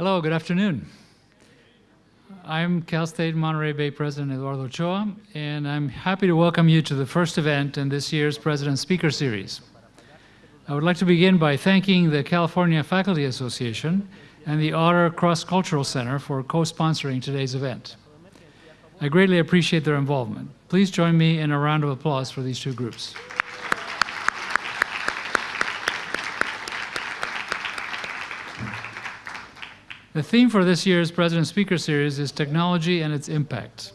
Hello, good afternoon. I'm Cal State Monterey Bay President Eduardo Ochoa, and I'm happy to welcome you to the first event in this year's President Speaker Series. I would like to begin by thanking the California Faculty Association and the Otter Cross Cultural Center for co-sponsoring today's event. I greatly appreciate their involvement. Please join me in a round of applause for these two groups. The theme for this year's President Speaker Series is Technology and its Impact.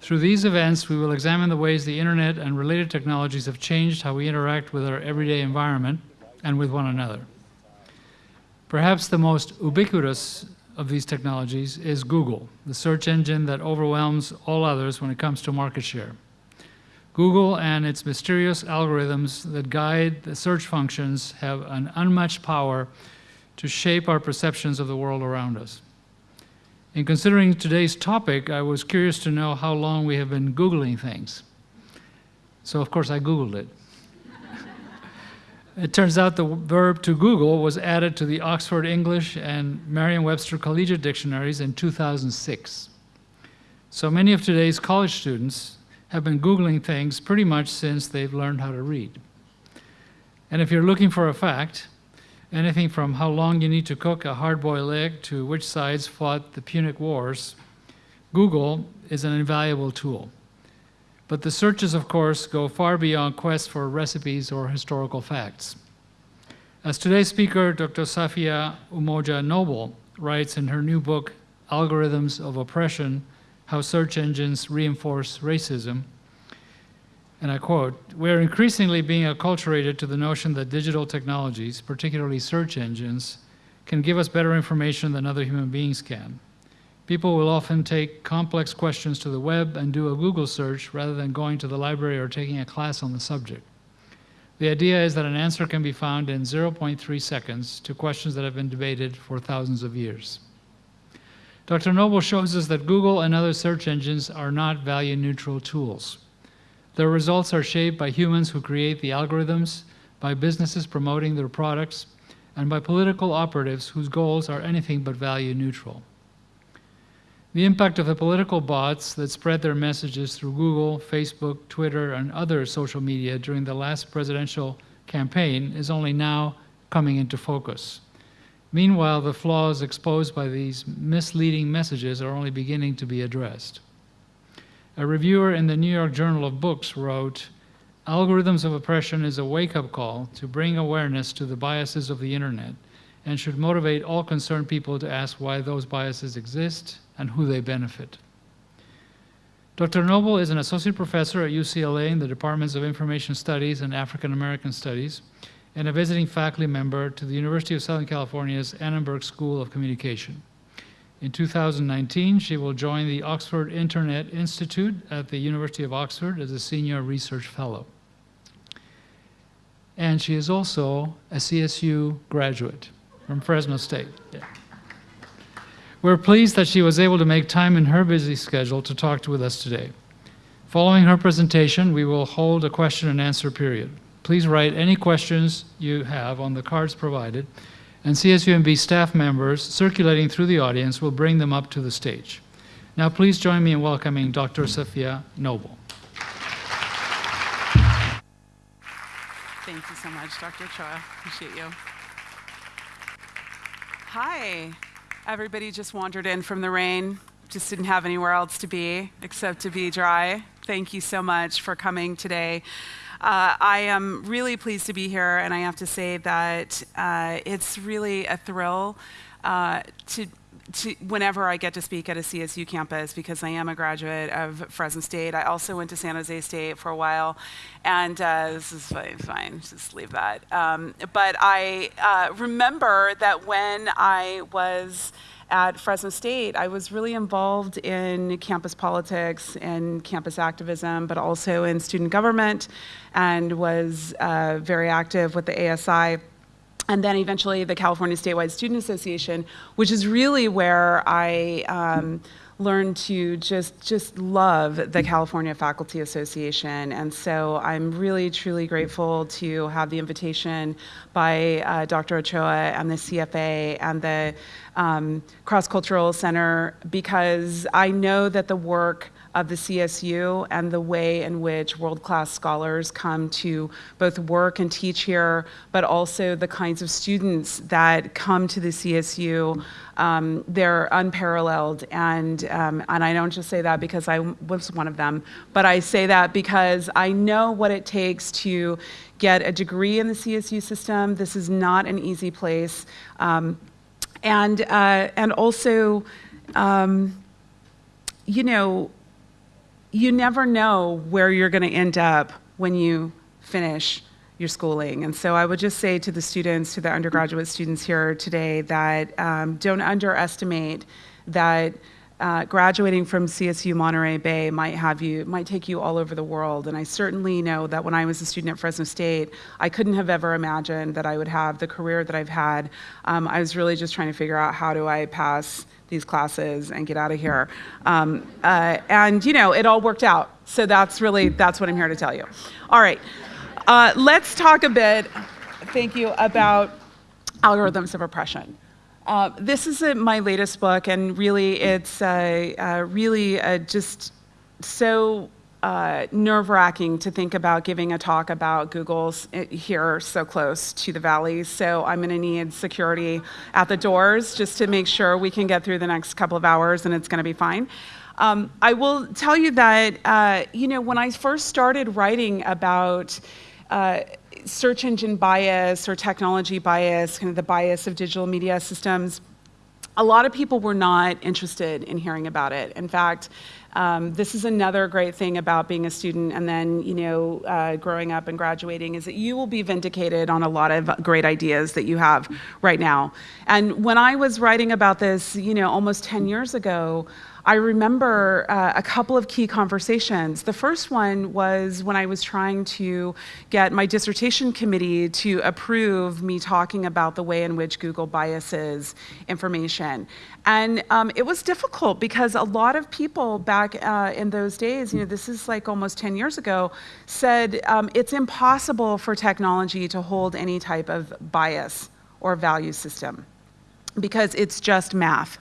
Through these events, we will examine the ways the internet and related technologies have changed how we interact with our everyday environment and with one another. Perhaps the most ubiquitous of these technologies is Google, the search engine that overwhelms all others when it comes to market share. Google and its mysterious algorithms that guide the search functions have an unmatched power to shape our perceptions of the world around us. In considering today's topic, I was curious to know how long we have been Googling things. So of course I Googled it. it turns out the verb to Google was added to the Oxford English and Merriam-Webster Collegiate Dictionaries in 2006. So many of today's college students have been Googling things pretty much since they've learned how to read. And if you're looking for a fact, anything from how long you need to cook a hard-boiled egg to which sides fought the Punic Wars, Google is an invaluable tool. But the searches, of course, go far beyond quests for recipes or historical facts. As today's speaker, Dr. Safia Umoja Noble, writes in her new book, Algorithms of Oppression, How Search Engines Reinforce Racism, and I quote, we're increasingly being acculturated to the notion that digital technologies, particularly search engines, can give us better information than other human beings can. People will often take complex questions to the web and do a Google search rather than going to the library or taking a class on the subject. The idea is that an answer can be found in 0.3 seconds to questions that have been debated for thousands of years. Dr. Noble shows us that Google and other search engines are not value-neutral tools. Their results are shaped by humans who create the algorithms, by businesses promoting their products, and by political operatives whose goals are anything but value neutral. The impact of the political bots that spread their messages through Google, Facebook, Twitter, and other social media during the last presidential campaign is only now coming into focus. Meanwhile, the flaws exposed by these misleading messages are only beginning to be addressed. A reviewer in the New York Journal of Books wrote, Algorithms of oppression is a wake-up call to bring awareness to the biases of the internet and should motivate all concerned people to ask why those biases exist and who they benefit. Dr. Noble is an associate professor at UCLA in the Departments of Information Studies and African American Studies and a visiting faculty member to the University of Southern California's Annenberg School of Communication. In 2019, she will join the Oxford Internet Institute at the University of Oxford as a senior research fellow. And she is also a CSU graduate from Fresno State. Yeah. We're pleased that she was able to make time in her busy schedule to talk with us today. Following her presentation, we will hold a question and answer period. Please write any questions you have on the cards provided and CSUMB staff members circulating through the audience will bring them up to the stage. Now please join me in welcoming Dr. Safia Noble. Thank you so much, Dr. Ochoa. Appreciate you. Hi. Everybody just wandered in from the rain. Just didn't have anywhere else to be except to be dry. Thank you so much for coming today. Uh, I am really pleased to be here, and I have to say that uh, it's really a thrill uh, to to, whenever I get to speak at a CSU campus because I am a graduate of Fresno State. I also went to San Jose State for a while, and uh, this is fine, fine, just leave that. Um, but I uh, remember that when I was at Fresno State, I was really involved in campus politics and campus activism, but also in student government and was uh, very active with the ASI and then eventually the California Statewide Student Association, which is really where I um, learned to just just love the California Faculty Association, and so I'm really truly grateful to have the invitation by uh, Dr. Ochoa and the CFA and the um, Cross Cultural Center because I know that the work of the CSU and the way in which world-class scholars come to both work and teach here, but also the kinds of students that come to the CSU. Um, they're unparalleled, and um, and I don't just say that because I was one of them, but I say that because I know what it takes to get a degree in the CSU system. This is not an easy place, um, and uh, and also, um, you know you never know where you're going to end up when you finish your schooling. And so I would just say to the students, to the undergraduate students here today, that um, don't underestimate that uh, graduating from CSU Monterey Bay might have you, might take you all over the world. And I certainly know that when I was a student at Fresno State, I couldn't have ever imagined that I would have the career that I've had. Um, I was really just trying to figure out how do I pass these classes and get out of here. Um, uh, and you know, it all worked out. So that's really, that's what I'm here to tell you. All right, uh, let's talk a bit, thank you, about algorithms of oppression. Uh, this is a, my latest book, and really, it's really just so uh, nerve wracking to think about giving a talk about Google's eh, here so close to the valley. So I'm going to need security at the doors just to make sure we can get through the next couple of hours and it's going to be fine. Um, I will tell you that, uh, you know, when I first started writing about uh, search engine bias or technology bias, kind of the bias of digital media systems, a lot of people were not interested in hearing about it. In fact, um, this is another great thing about being a student and then, you know, uh, growing up and graduating is that you will be vindicated on a lot of great ideas that you have right now. And when I was writing about this, you know, almost 10 years ago, I remember uh, a couple of key conversations. The first one was when I was trying to get my dissertation committee to approve me talking about the way in which Google biases information. And um, it was difficult because a lot of people back uh, in those days, you know, this is like almost 10 years ago, said um, it's impossible for technology to hold any type of bias or value system because it's just math.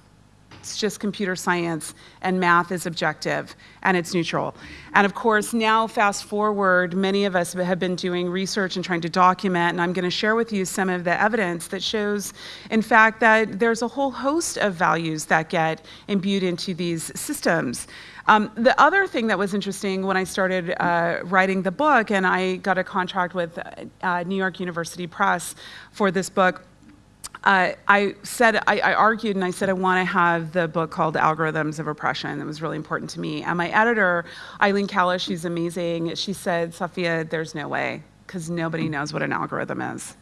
It's just computer science, and math is objective, and it's neutral. And of course, now fast forward, many of us have been doing research and trying to document, and I'm going to share with you some of the evidence that shows, in fact, that there's a whole host of values that get imbued into these systems. Um, the other thing that was interesting when I started uh, writing the book, and I got a contract with uh, New York University Press for this book, uh, I said, I, I, argued and I said I want to have the book called Algorithms of Oppression. It was really important to me. And my editor, Ilene Kalish, she's amazing, she said, Safia, there's no way, because nobody knows what an algorithm is.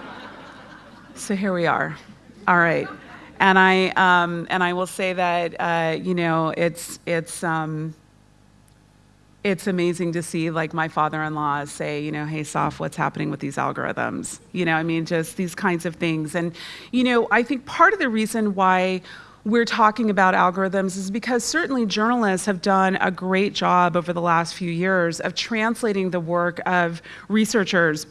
so here we are. All right. And I, um, and I will say that, uh, you know, it's, it's, um, it's amazing to see like my father-in-law say, you know, hey Saf, what's happening with these algorithms? You know, I mean, just these kinds of things. And, you know, I think part of the reason why we're talking about algorithms is because certainly journalists have done a great job over the last few years of translating the work of researchers,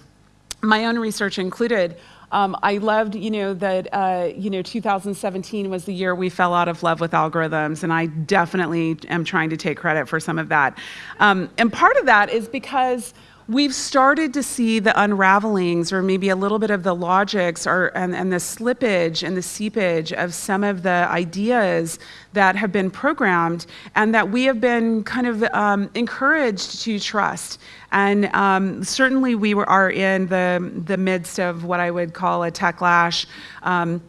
my own research included, um, I loved, you know, that, uh, you know, 2017 was the year we fell out of love with algorithms, and I definitely am trying to take credit for some of that. Um, and part of that is because we've started to see the unravelings or maybe a little bit of the logics or, and, and the slippage and the seepage of some of the ideas that have been programmed and that we have been kind of um, encouraged to trust. And um, certainly we were, are in the, the midst of what I would call a techlash. Um,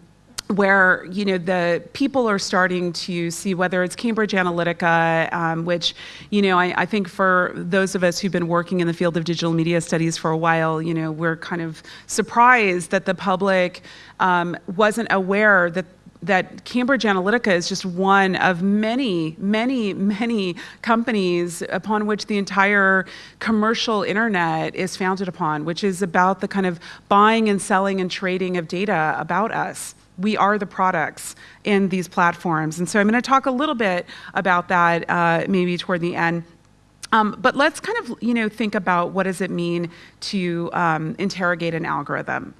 where you know the people are starting to see whether it's Cambridge Analytica, um, which you know I, I, think for those of us who've been working in the field of digital media studies for a while, you know we're kind of surprised that the public um, wasn't aware that that Cambridge Analytica is just one of many, many, many companies upon which the entire commercial internet is founded upon, which is about the kind of buying and selling and trading of data about us. We are the products in these platforms. And so I'm going to talk a little bit about that uh, maybe toward the end. Um, but let's kind of, you know, think about what does it mean to um, interrogate an algorithm.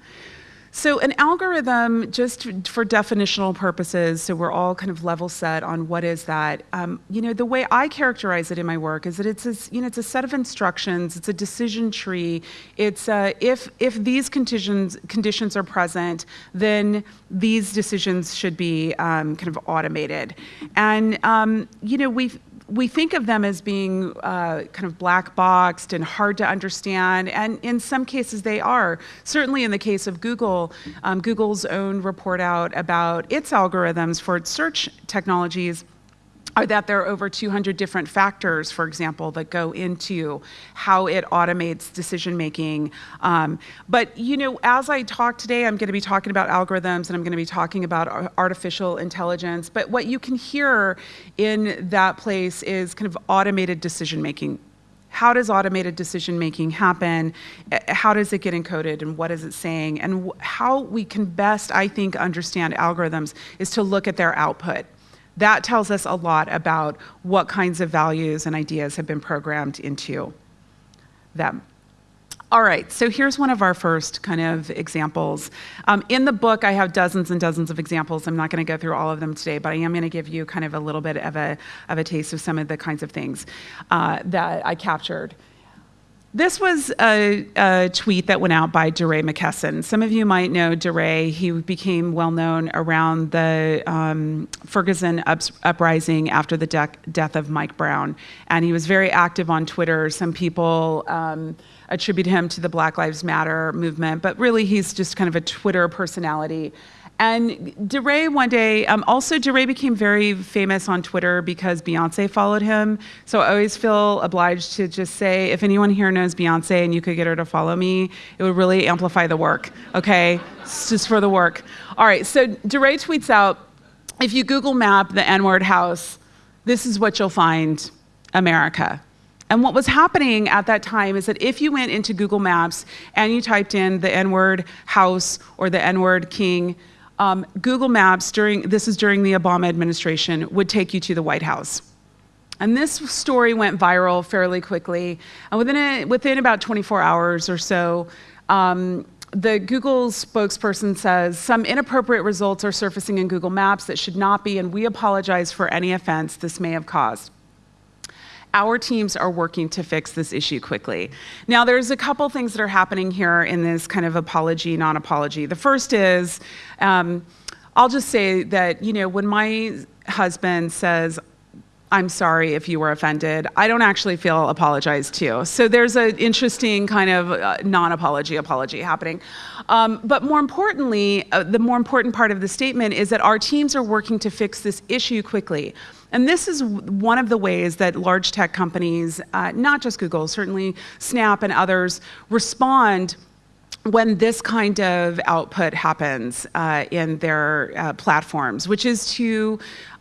So an algorithm, just for definitional purposes, so we're all kind of level set on what is that. Um, you know, the way I characterize it in my work is that it's a, you know it's a set of instructions. It's a decision tree. It's uh, if if these conditions conditions are present, then these decisions should be um, kind of automated. And um, you know we've we think of them as being uh, kind of black boxed and hard to understand, and in some cases they are. Certainly in the case of Google, um, Google's own report out about its algorithms for its search technologies are that there are over 200 different factors, for example, that go into how it automates decision making. Um, but you know, as I talk today, I'm going to be talking about algorithms and I'm going to be talking about artificial intelligence. But what you can hear in that place is kind of automated decision making. How does automated decision making happen? How does it get encoded and what is it saying? And how we can best, I think, understand algorithms is to look at their output. That tells us a lot about what kinds of values and ideas have been programmed into them. All right, so here's one of our first kind of examples. Um, in the book, I have dozens and dozens of examples. I'm not going to go through all of them today, but I am going to give you kind of a little bit of a, of a taste of some of the kinds of things uh, that I captured. This was a, a, tweet that went out by DeRay McKesson. Some of you might know DeRay. He became well known around the um, Ferguson ups, uprising after the de death of Mike Brown. And he was very active on Twitter. Some people um, attribute him to the Black Lives Matter movement, but really he's just kind of a Twitter personality. And DeRay one day, um, also DeRay became very famous on Twitter because Beyonce followed him. So I always feel obliged to just say, if anyone here knows Beyonce and you could get her to follow me, it would really amplify the work, okay? It's just for the work. All right, so DeRay tweets out, if you Google map the N-word house, this is what you'll find, America. And what was happening at that time is that if you went into Google Maps and you typed in the N-word house or the N-word king, um, Google Maps, during, this is during the Obama administration, would take you to the White House. And this story went viral fairly quickly. And within, a, within about 24 hours or so, um, the Google spokesperson says some inappropriate results are surfacing in Google Maps that should not be, and we apologize for any offense this may have caused our teams are working to fix this issue quickly. Now, there's a couple things that are happening here in this kind of apology, non-apology. The first is, um, I'll just say that, you know, when my husband says, I'm sorry if you were offended. I don't actually feel apologized to. So there's an interesting kind of uh, non-apology apology happening. Um, but more importantly, uh, the more important part of the statement is that our teams are working to fix this issue quickly. And this is one of the ways that large tech companies, uh, not just Google, certainly Snap and others, respond when this kind of output happens uh, in their uh, platforms, which is to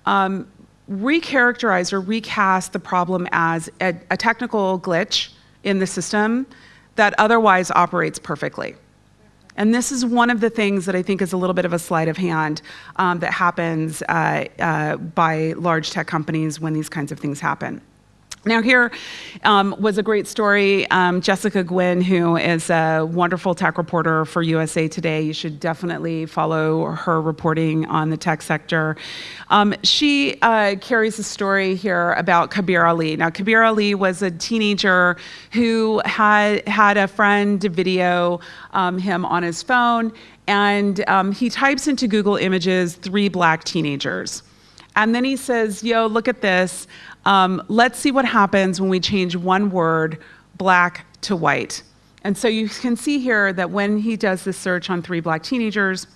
um, recharacterize or recast the problem as a, a technical glitch in the system that otherwise operates perfectly. And this is one of the things that I think is a little bit of a sleight of hand um, that happens uh, uh, by large tech companies when these kinds of things happen. Now here um, was a great story. Um, Jessica Guynn, who is a wonderful tech reporter for USA Today, you should definitely follow her reporting on the tech sector. Um, she uh, carries a story here about Kabir Ali. Now Kabir Ali was a teenager who had had a friend video um, him on his phone and um, he types into Google Images three black teenagers. And then he says, yo, look at this. Um, let's see what happens when we change one word, black to white. And so you can see here that when he does this search on three black teenagers,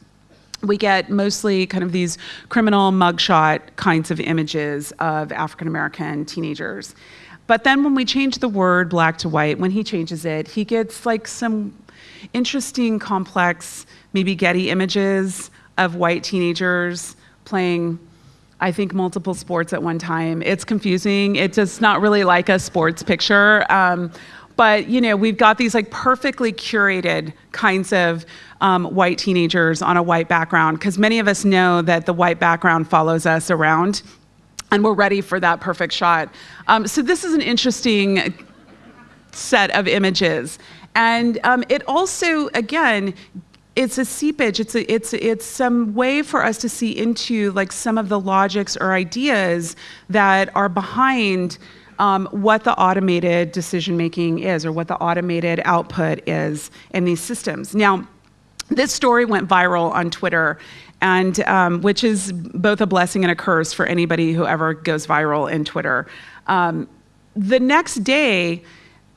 we get mostly kind of these criminal mugshot kinds of images of African American teenagers. But then when we change the word black to white, when he changes it, he gets like some interesting, complex, maybe Getty images of white teenagers playing I think multiple sports at one time. It's confusing. It's just not really like a sports picture. Um, but you know, we've got these like perfectly curated kinds of um, white teenagers on a white background because many of us know that the white background follows us around, and we're ready for that perfect shot. Um, so this is an interesting set of images, and um, it also again it's a seepage. It's a, it's it's some way for us to see into like some of the logics or ideas that are behind um, what the automated decision making is, or what the automated output is in these systems. Now, this story went viral on Twitter, and um, which is both a blessing and a curse for anybody who ever goes viral in Twitter. Um, the next day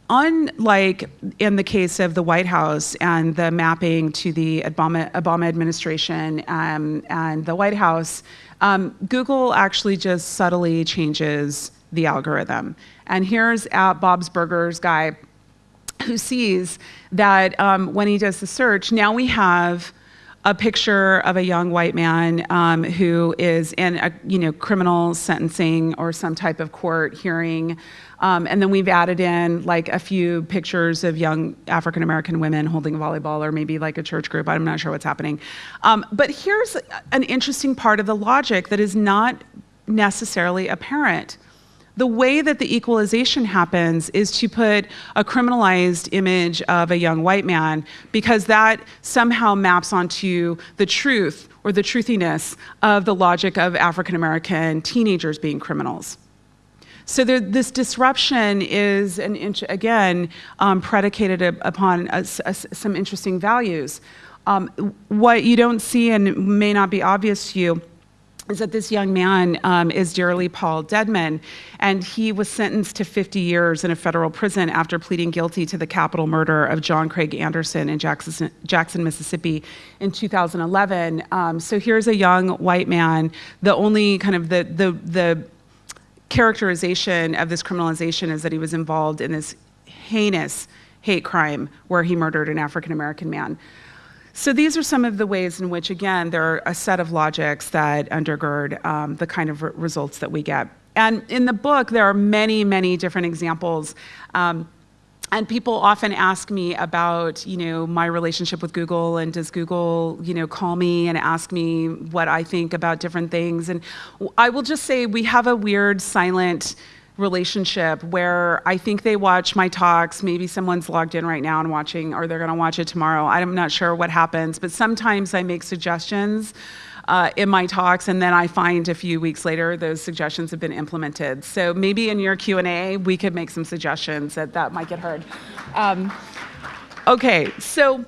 unlike in the case of the White House and the mapping to the Obama, Obama administration um, and the White House, um, Google actually just subtly changes the algorithm. And here's at Bob's Burgers guy who sees that um, when he does the search, now we have a picture of a young white man um, who is in a you know criminal sentencing or some type of court hearing. Um, and then we've added in like a few pictures of young African American women holding a volleyball or maybe like a church group. I'm not sure what's happening. Um, but here's an interesting part of the logic that is not necessarily apparent. The way that the equalization happens is to put a criminalized image of a young white man because that somehow maps onto the truth or the truthiness of the logic of African American teenagers being criminals. So there, this disruption is, an again, um, predicated upon a, a, some interesting values. Um, what you don't see and may not be obvious to you is that this young man um, is Deryl Paul Dedmon, and he was sentenced to 50 years in a federal prison after pleading guilty to the capital murder of John Craig Anderson in Jackson, Jackson Mississippi in 2011. Um, so here's a young white man. The only kind of the the the characterization of this criminalization is that he was involved in this heinous hate crime where he murdered an African American man. So these are some of the ways in which, again, there are a set of logics that undergird um, the kind of re results that we get. And in the book, there are many, many different examples. Um, and people often ask me about you know my relationship with google and does google you know call me and ask me what i think about different things. And i will just say we have a weird silent relationship where i think they watch my talks. Maybe someone's logged in right now and watching or they're going to watch it tomorrow. I'm not sure what happens but sometimes i make suggestions uh, in my talks, and then I find a few weeks later those suggestions have been implemented. So maybe in your Q&A, we could make some suggestions that that might get heard. Um, okay, so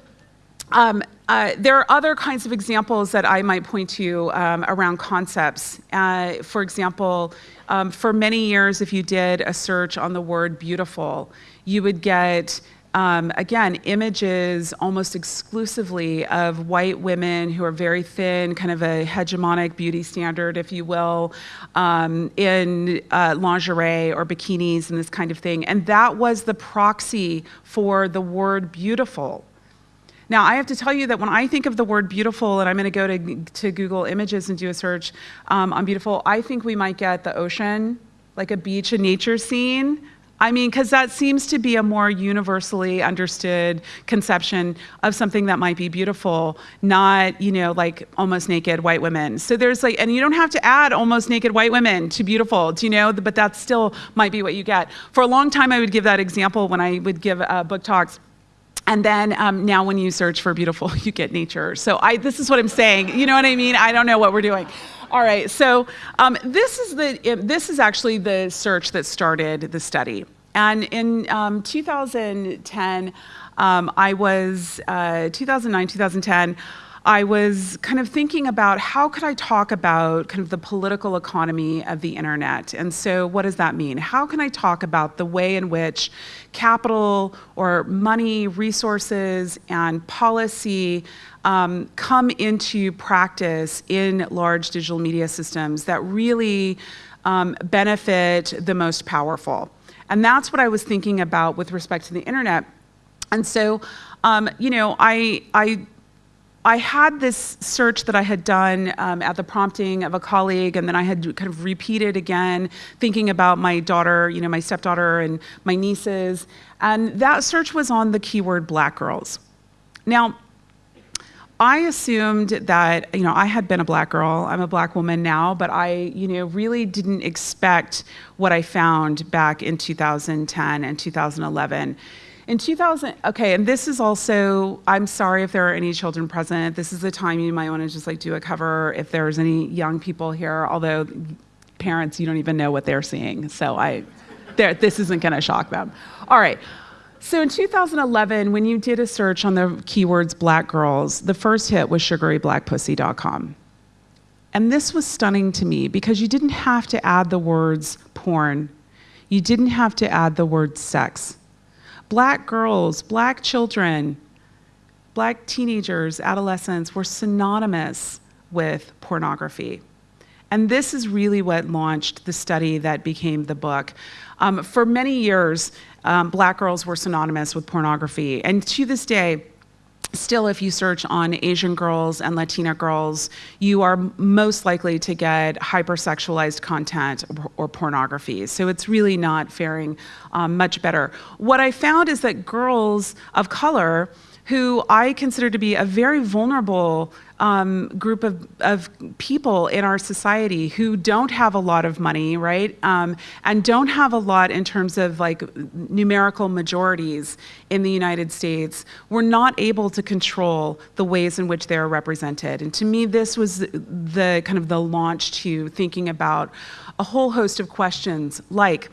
um, uh, there are other kinds of examples that I might point to um, around concepts. Uh, for example, um, for many years, if you did a search on the word beautiful, you would get um, again, images almost exclusively of white women who are very thin, kind of a hegemonic beauty standard, if you will, um, in uh, lingerie or bikinis and this kind of thing. And that was the proxy for the word beautiful. Now, I have to tell you that when I think of the word beautiful, and I'm going to go to, to Google Images and do a search um, on beautiful, I think we might get the ocean, like a beach, and nature scene I mean, because that seems to be a more universally understood conception of something that might be beautiful, not, you know, like almost naked white women. So there's like, and you don't have to add almost naked white women to beautiful, do you know? But that still might be what you get. For a long time, I would give that example when I would give uh, book talks. And then um, now when you search for beautiful, you get nature. So I, this is what I'm saying. You know what I mean? I don't know what we're doing. All right, so um, this is the this is actually the search that started the study. And in um, 2010, um, I was uh, 2009, 2010. I was kind of thinking about how could I talk about kind of the political economy of the internet. And so what does that mean? How can I talk about the way in which capital or money, resources, and policy um, come into practice in large digital media systems that really um, benefit the most powerful? And that's what I was thinking about with respect to the internet. And so, um, you know, I, I I had this search that I had done um, at the prompting of a colleague, and then I had kind of repeated again, thinking about my daughter, you know, my stepdaughter and my nieces. And that search was on the keyword black girls. Now, I assumed that, you know, I had been a black girl. I'm a black woman now, but I, you know, really didn't expect what I found back in 2010 and 2011. In 2000, okay, and this is also, I'm sorry if there are any children present. This is the time you might want to just like do a cover if there's any young people here, although parents, you don't even know what they're seeing. So I, this isn't going to shock them. All right. So in 2011, when you did a search on the keywords black girls, the first hit was sugaryblackpussy.com. And this was stunning to me because you didn't have to add the words porn. You didn't have to add the word sex. Black girls, black children, black teenagers, adolescents were synonymous with pornography. And this is really what launched the study that became the book. Um, for many years, um, black girls were synonymous with pornography. And to this day, still if you search on asian girls and latina girls you are most likely to get hypersexualized content or, or pornography so it's really not faring um, much better what i found is that girls of color who i consider to be a very vulnerable um, group of, of people in our society who don't have a lot of money, right? Um, and don't have a lot in terms of like numerical majorities in the United States, were not able to control the ways in which they are represented. And to me, this was the kind of the launch to thinking about a whole host of questions like,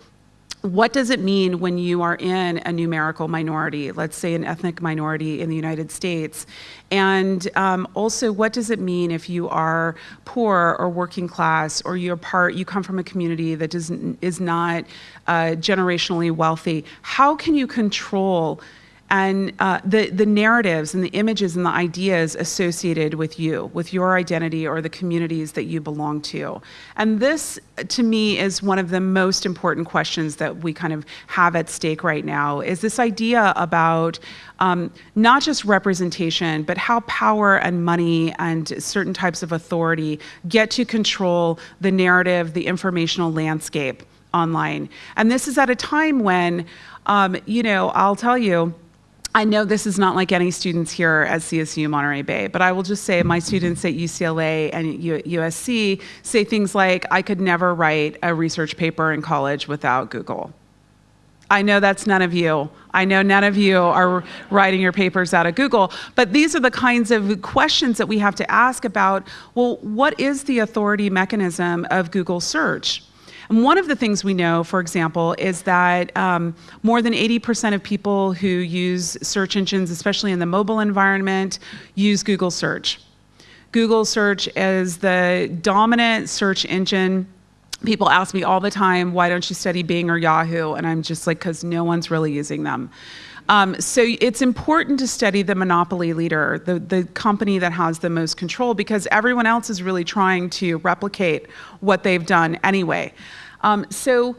what does it mean when you are in a numerical minority, let's say an ethnic minority in the United States? And um, also, what does it mean if you are poor or working class, or you're part, you come from a community that does, is not uh, generationally wealthy? How can you control and uh, the, the narratives and the images and the ideas associated with you, with your identity or the communities that you belong to. And this, to me, is one of the most important questions that we kind of have at stake right now, is this idea about um, not just representation, but how power and money and certain types of authority get to control the narrative, the informational landscape online. And this is at a time when, um, you know, I'll tell you, I know this is not like any students here at CSU Monterey Bay, but I will just say my students at UCLA and USC say things like, I could never write a research paper in college without Google. I know that's none of you. I know none of you are writing your papers out of Google, but these are the kinds of questions that we have to ask about, well, what is the authority mechanism of Google search? And one of the things we know, for example, is that um, more than 80% of people who use search engines, especially in the mobile environment, use Google search. Google search is the dominant search engine people ask me all the time, why don't you study Bing or Yahoo? And I'm just like, because no one's really using them. Um, so it's important to study the monopoly leader, the, the company that has the most control, because everyone else is really trying to replicate what they've done anyway. Um, so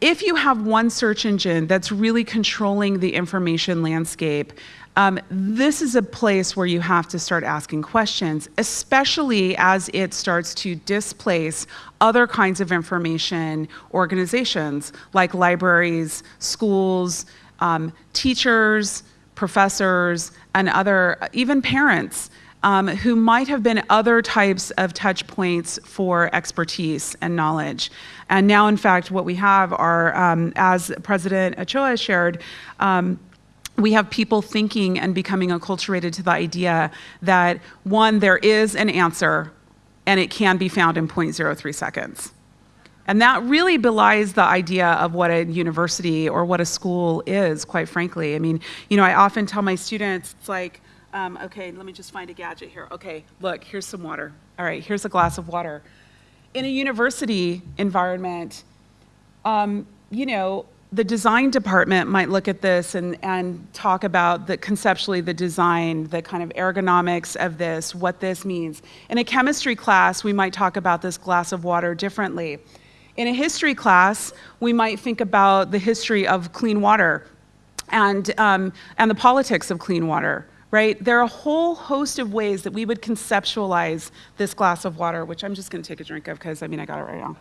if you have one search engine that's really controlling the information landscape, um, this is a place where you have to start asking questions, especially as it starts to displace other kinds of information organizations like libraries, schools, um, teachers, professors, and other, even parents, um, who might have been other types of touch points for expertise and knowledge. And now, in fact, what we have are, um, as President Ochoa shared, um, we have people thinking and becoming acculturated to the idea that one, there is an answer and it can be found in 0.03 seconds. And that really belies the idea of what a university or what a school is, quite frankly. I mean, you know, I often tell my students, it's like, um, okay, let me just find a gadget here. Okay, look, here's some water. All right, here's a glass of water. In a university environment, um, you know, the design department might look at this and, and talk about the conceptually the design, the kind of ergonomics of this, what this means. In a chemistry class, we might talk about this glass of water differently. In a history class, we might think about the history of clean water and, um, and the politics of clean water, right? There are a whole host of ways that we would conceptualize this glass of water, which I'm just going to take a drink of because I mean, I got it right now.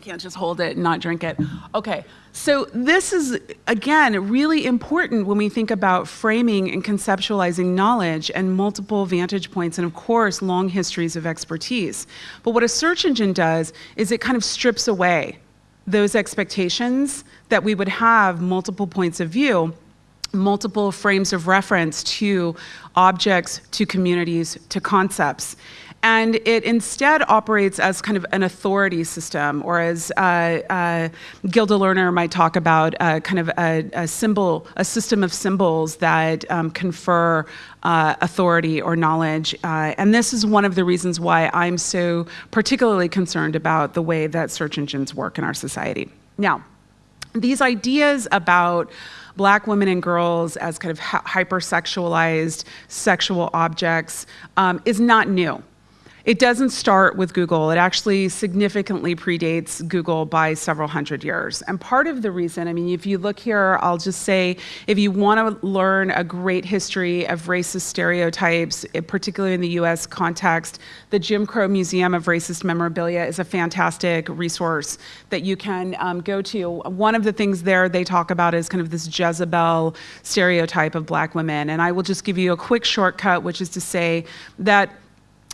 I can't just hold it and not drink it. Okay, so this is, again, really important when we think about framing and conceptualizing knowledge and multiple vantage points and, of course, long histories of expertise. But what a search engine does is it kind of strips away those expectations that we would have multiple points of view multiple frames of reference to objects, to communities, to concepts. And it instead operates as kind of an authority system, or as uh, uh, Gerda Lerner might talk about, uh, kind of a, a, symbol, a system of symbols that um, confer uh, authority or knowledge. Uh, and this is one of the reasons why I'm so particularly concerned about the way that search engines work in our society. Now, these ideas about black women and girls as kind of hypersexualized sexual objects um, is not new. It doesn't start with Google. It actually significantly predates Google by several hundred years. And part of the reason, I mean, if you look here, I'll just say, if you want to learn a great history of racist stereotypes, particularly in the US context, the Jim Crow Museum of Racist Memorabilia is a fantastic resource that you can um, go to. One of the things there they talk about is kind of this Jezebel stereotype of black women. And I will just give you a quick shortcut, which is to say that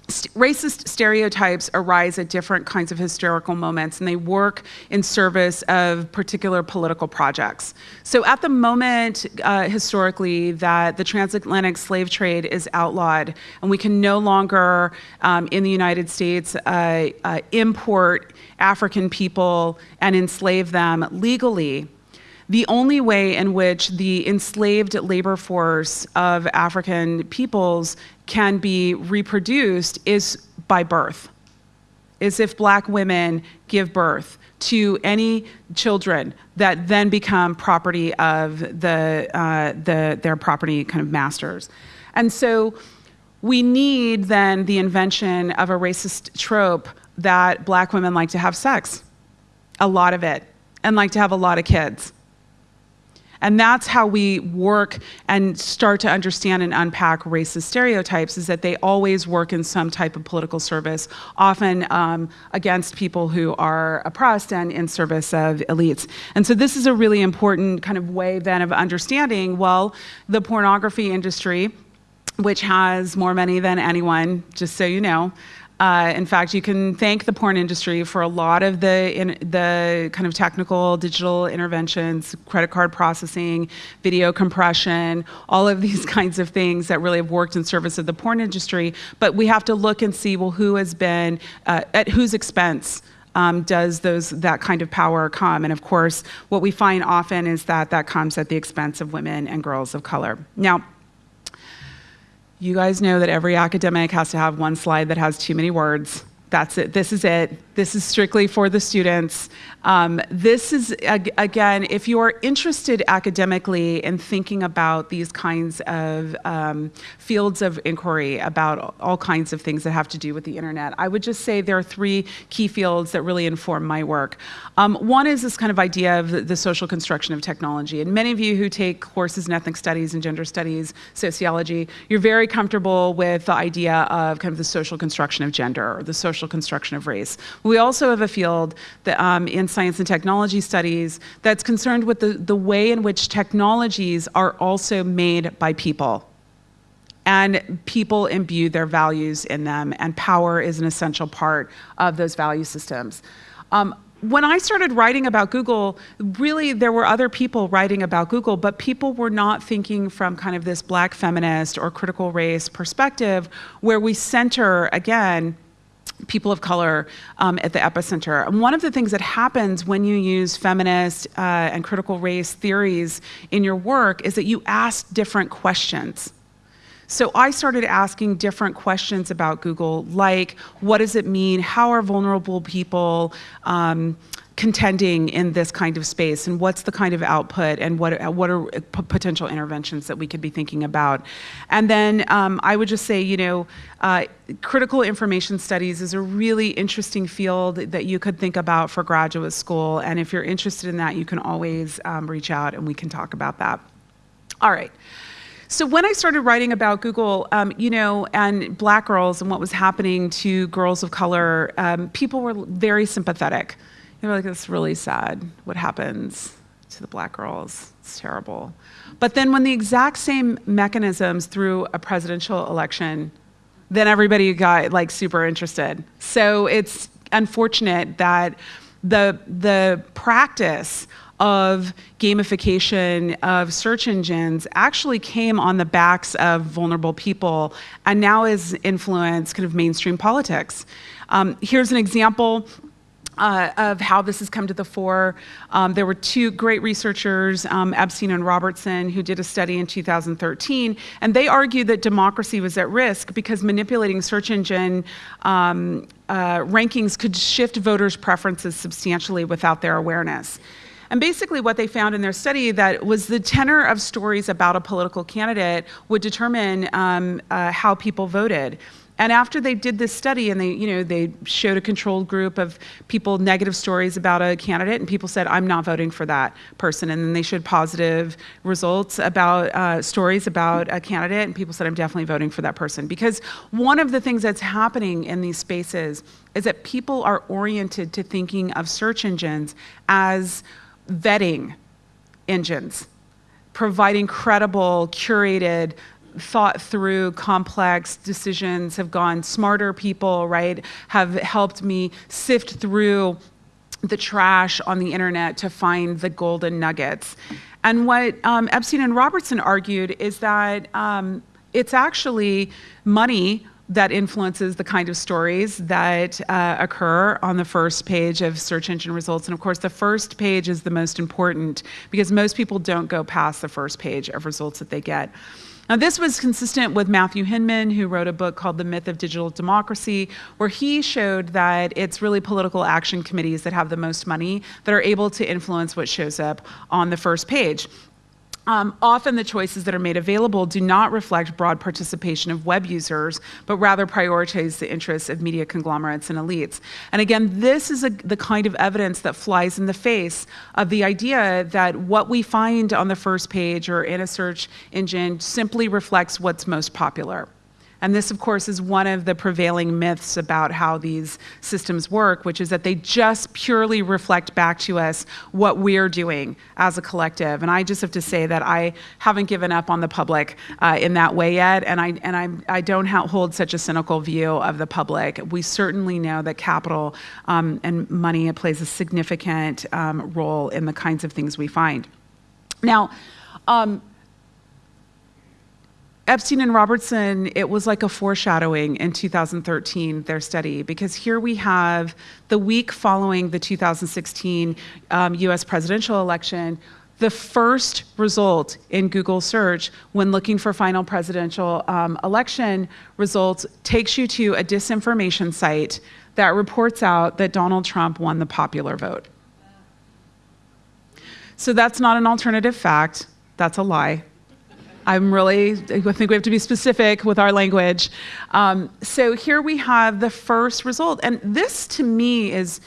racist stereotypes arise at different kinds of historical moments and they work in service of particular political projects. So at the moment, uh, historically, that the transatlantic slave trade is outlawed and we can no longer, um, in the United States, uh, uh, import African people and enslave them legally, the only way in which the enslaved labor force of African peoples can be reproduced is by birth, is if black women give birth to any children that then become property of the, uh, the, their property kind of masters. And so we need then the invention of a racist trope that black women like to have sex, a lot of it, and like to have a lot of kids. And that's how we work and start to understand and unpack racist stereotypes is that they always work in some type of political service, often um, against people who are oppressed and in service of elites. And so this is a really important kind of way then of understanding, well, the pornography industry, which has more money than anyone, just so you know, uh, in fact, you can thank the porn industry for a lot of the in, the kind of technical digital interventions, credit card processing, video compression, all of these kinds of things that really have worked in service of the porn industry. But we have to look and see, well, who has been uh, at whose expense. Um, does those that kind of power come? And of course, what we find often is that that comes at the expense of women and girls of color. Now, you guys know that every academic has to have one slide that has too many words. That's it. This is it. This is strictly for the students. Um, this is, again, if you're interested academically in thinking about these kinds of um, fields of inquiry about all kinds of things that have to do with the internet, I would just say there are three key fields that really inform my work. Um, one is this kind of idea of the social construction of technology. And many of you who take courses in ethnic studies and gender studies, sociology, you're very comfortable with the idea of kind of the social construction of gender or the social construction of race. We also have a field that, um, in science and technology studies that's concerned with the, the way in which technologies are also made by people and people imbue their values in them, and power is an essential part of those value systems. Um, when I started writing about Google, really there were other people writing about Google, but people were not thinking from kind of this black feminist or critical race perspective where we center, again, people of color um, at the epicenter. And one of the things that happens when you use feminist uh, and critical race theories in your work is that you ask different questions. So I started asking different questions about Google, like what does it mean? How are vulnerable people um, contending in this kind of space and what's the kind of output and what, what are potential interventions that we could be thinking about. And then um, I would just say, you know, uh, critical information studies is a really interesting field that you could think about for graduate school. And if you're interested in that, you can always um, reach out and we can talk about that. All right. So when I started writing about Google, um, you know, and black girls and what was happening to girls of color, um, people were very sympathetic. They were like, "It's really sad what happens to the black girls. It's terrible." But then when the exact same mechanisms through a presidential election, then everybody got like super interested. So it's unfortunate that the the practice of gamification of search engines actually came on the backs of vulnerable people and now is influenced kind of mainstream politics. Um, here's an example uh, of how this has come to the fore. Um, there were two great researchers, um, Epstein and Robertson, who did a study in 2013, and they argued that democracy was at risk because manipulating search engine um, uh, rankings could shift voters' preferences substantially without their awareness. And basically what they found in their study that was the tenor of stories about a political candidate would determine um, uh, how people voted. And after they did this study and they, you know, they showed a controlled group of people negative stories about a candidate and people said, I'm not voting for that person. And then they showed positive results about uh, stories about a candidate and people said, I'm definitely voting for that person. Because one of the things that's happening in these spaces is that people are oriented to thinking of search engines as vetting engines, providing credible, curated, thought through complex decisions, have gone smarter people, right, have helped me sift through the trash on the internet to find the golden nuggets. And what um, Epstein and Robertson argued is that um, it's actually money that influences the kind of stories that uh, occur on the first page of search engine results. And of course, the first page is the most important because most people don't go past the first page of results that they get. Now, this was consistent with Matthew Hindman, who wrote a book called The Myth of Digital Democracy, where he showed that it's really political action committees that have the most money that are able to influence what shows up on the first page. Um, often the choices that are made available do not reflect broad participation of web users, but rather prioritize the interests of media conglomerates and elites. And again, this is a, the kind of evidence that flies in the face of the idea that what we find on the first page or in a search engine simply reflects what's most popular. And this, of course, is one of the prevailing myths about how these systems work, which is that they just purely reflect back to us what we're doing as a collective. And I just have to say that I haven't given up on the public uh, in that way yet, and I and I'm, I don't hold such a cynical view of the public. We certainly know that capital um, and money plays a significant um, role in the kinds of things we find. Now. Um, Epstein and Robertson, it was like a foreshadowing in 2013, their study, because here we have the week following the 2016 um, US presidential election, the first result in Google search when looking for final presidential um, election results takes you to a disinformation site that reports out that Donald Trump won the popular vote. So that's not an alternative fact, that's a lie. I'm really, I think we have to be specific with our language. Um, so here we have the first result. And this to me is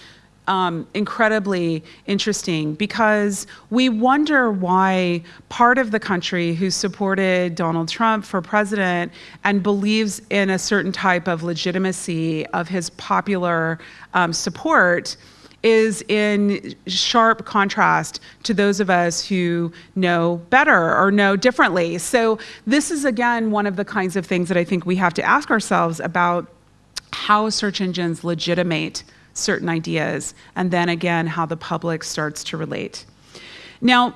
um, incredibly interesting because we wonder why part of the country who supported Donald Trump for president and believes in a certain type of legitimacy of his popular um, support is in sharp contrast to those of us who know better or know differently. So this is again one of the kinds of things that I think we have to ask ourselves about how search engines legitimate certain ideas, and then again, how the public starts to relate. Now,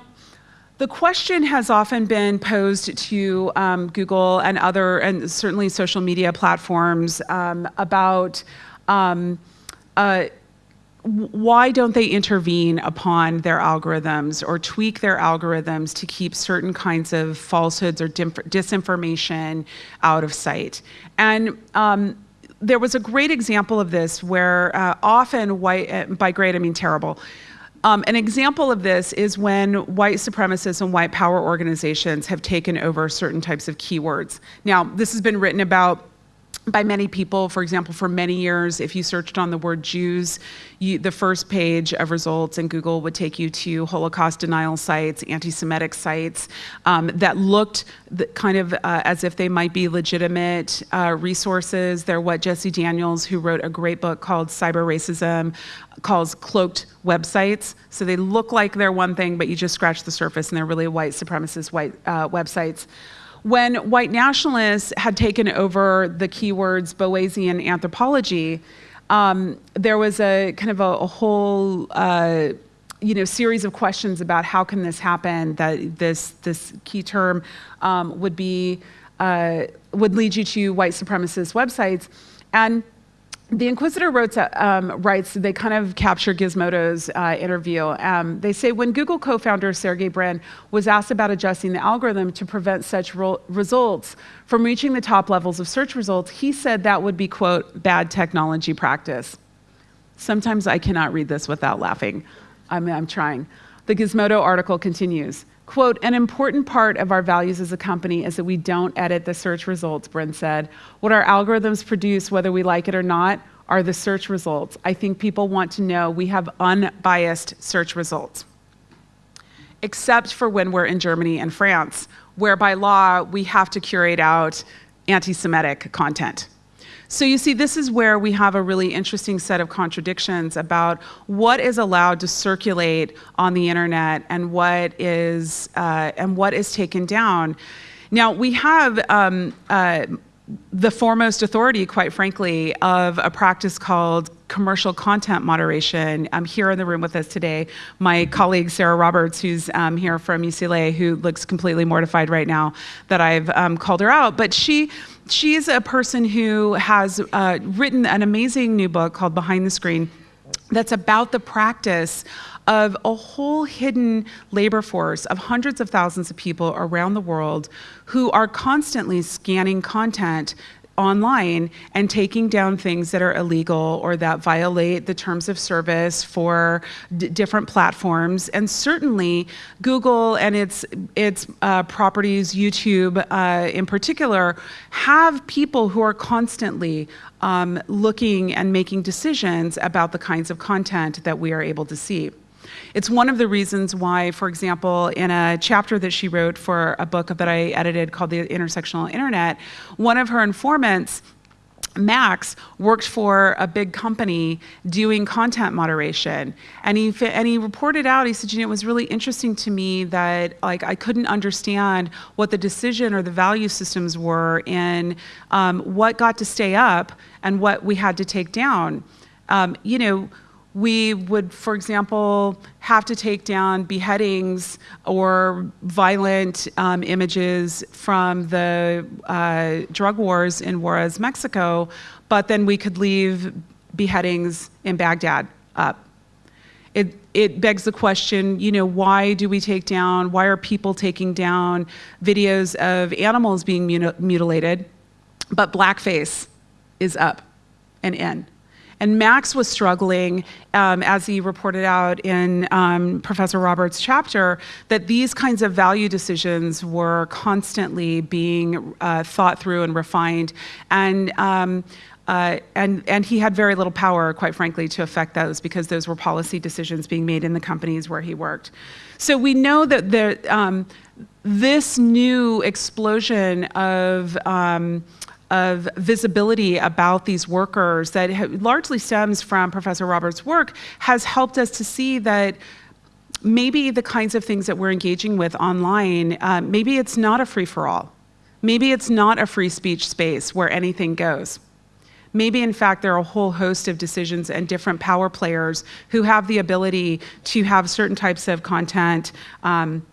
the question has often been posed to um, Google and other, and certainly social media platforms um, about um, uh, why don't they intervene upon their algorithms or tweak their algorithms to keep certain kinds of falsehoods or disinformation out of sight? And um, there was a great example of this where uh, often white, uh, by great I mean terrible, um, an example of this is when white supremacists and white power organizations have taken over certain types of keywords. Now, this has been written about by many people. For example, for many years, if you searched on the word Jews, you, the first page of results in Google would take you to Holocaust denial sites, anti Semitic sites um, that looked kind of uh, as if they might be legitimate uh, resources. They're what Jessie Daniels, who wrote a great book called Cyber Racism, calls cloaked websites. So they look like they're one thing, but you just scratch the surface and they're really white supremacist white uh, websites. When white nationalists had taken over the keywords Boasian anthropology, um, there was a kind of a, a whole uh, you know series of questions about how can this happen that this this key term um, would be uh, would lead you to white supremacist websites. And the Inquisitor wrote, um, writes, they kind of capture Gizmodo's uh, interview. Um, they say when Google co founder Sergey Brin was asked about adjusting the algorithm to prevent such results from reaching the top levels of search results, he said that would be, quote, bad technology practice. Sometimes I cannot read this without laughing. I mean, I'm trying. The Gizmodo article continues. Quote, an important part of our values as a company is that we don't edit the search results, Brin said. What our algorithms produce, whether we like it or not, are the search results. I think people want to know we have unbiased search results. Except for when we're in Germany and France, where by law we have to curate out anti Semitic content. So you see, this is where we have a really interesting set of contradictions about what is allowed to circulate on the internet and what is uh, and what is taken down. Now we have. Um, uh, the foremost authority, quite frankly, of a practice called commercial content moderation. I'm here in the room with us today. My colleague Sarah Roberts, who's um, here from UCLA, who looks completely mortified right now that I've um, called her out. But she she's a person who has uh, written an amazing new book called Behind the Screen that's about the practice of a whole hidden labor force of hundreds of thousands of people around the world who are constantly scanning content online and taking down things that are illegal or that violate the terms of service for different platforms. And certainly, Google and its its uh, properties, YouTube uh, in particular, have people who are constantly um, looking and making decisions about the kinds of content that we are able to see. It's one of the reasons why, for example, in a chapter that she wrote for a book that I edited called The Intersectional Internet, one of her informants Max worked for a big company doing content moderation, and he and he reported out. He said, "You know, it was really interesting to me that like I couldn't understand what the decision or the value systems were in um, what got to stay up and what we had to take down. Um, you know." We would, for example, have to take down beheadings or violent um, images from the uh, drug wars in Juarez, Mexico, but then we could leave beheadings in Baghdad up. It, it begs the question, you know, why do we take down, why are people taking down videos of animals being mutilated, but blackface is up and in? And Max was struggling, um, as he reported out in um, Professor Roberts' chapter, that these kinds of value decisions were constantly being uh, thought through and refined. And um, uh, and, and he had very little power, quite frankly, to affect those because those were policy decisions being made in the companies where he worked. So we know that the, um, this new explosion of um, of visibility about these workers that largely stems from Professor Roberts' work has helped us to see that maybe the kinds of things that we're engaging with online, uh, maybe it's not a free for all. Maybe it's not a free speech space where anything goes. Maybe, in fact, there are a whole host of decisions and different power players who have the ability to have certain types of content um,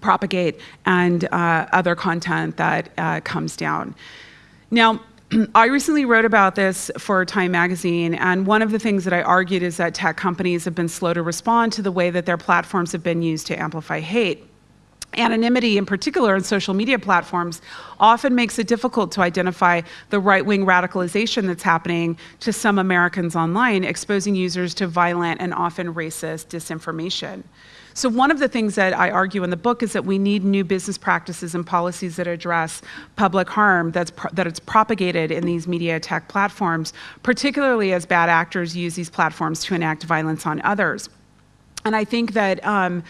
propagate and uh, other content that uh, comes down. Now, I recently wrote about this for Time Magazine, and one of the things that I argued is that tech companies have been slow to respond to the way that their platforms have been used to amplify hate. Anonymity, in particular, in social media platforms, often makes it difficult to identify the right wing radicalization that's happening to some Americans online, exposing users to violent and often racist disinformation. So, one of the things that I argue in the book is that we need new business practices and policies that address public harm that's that it's propagated in these media tech platforms, particularly as bad actors use these platforms to enact violence on others. And I think that. Um,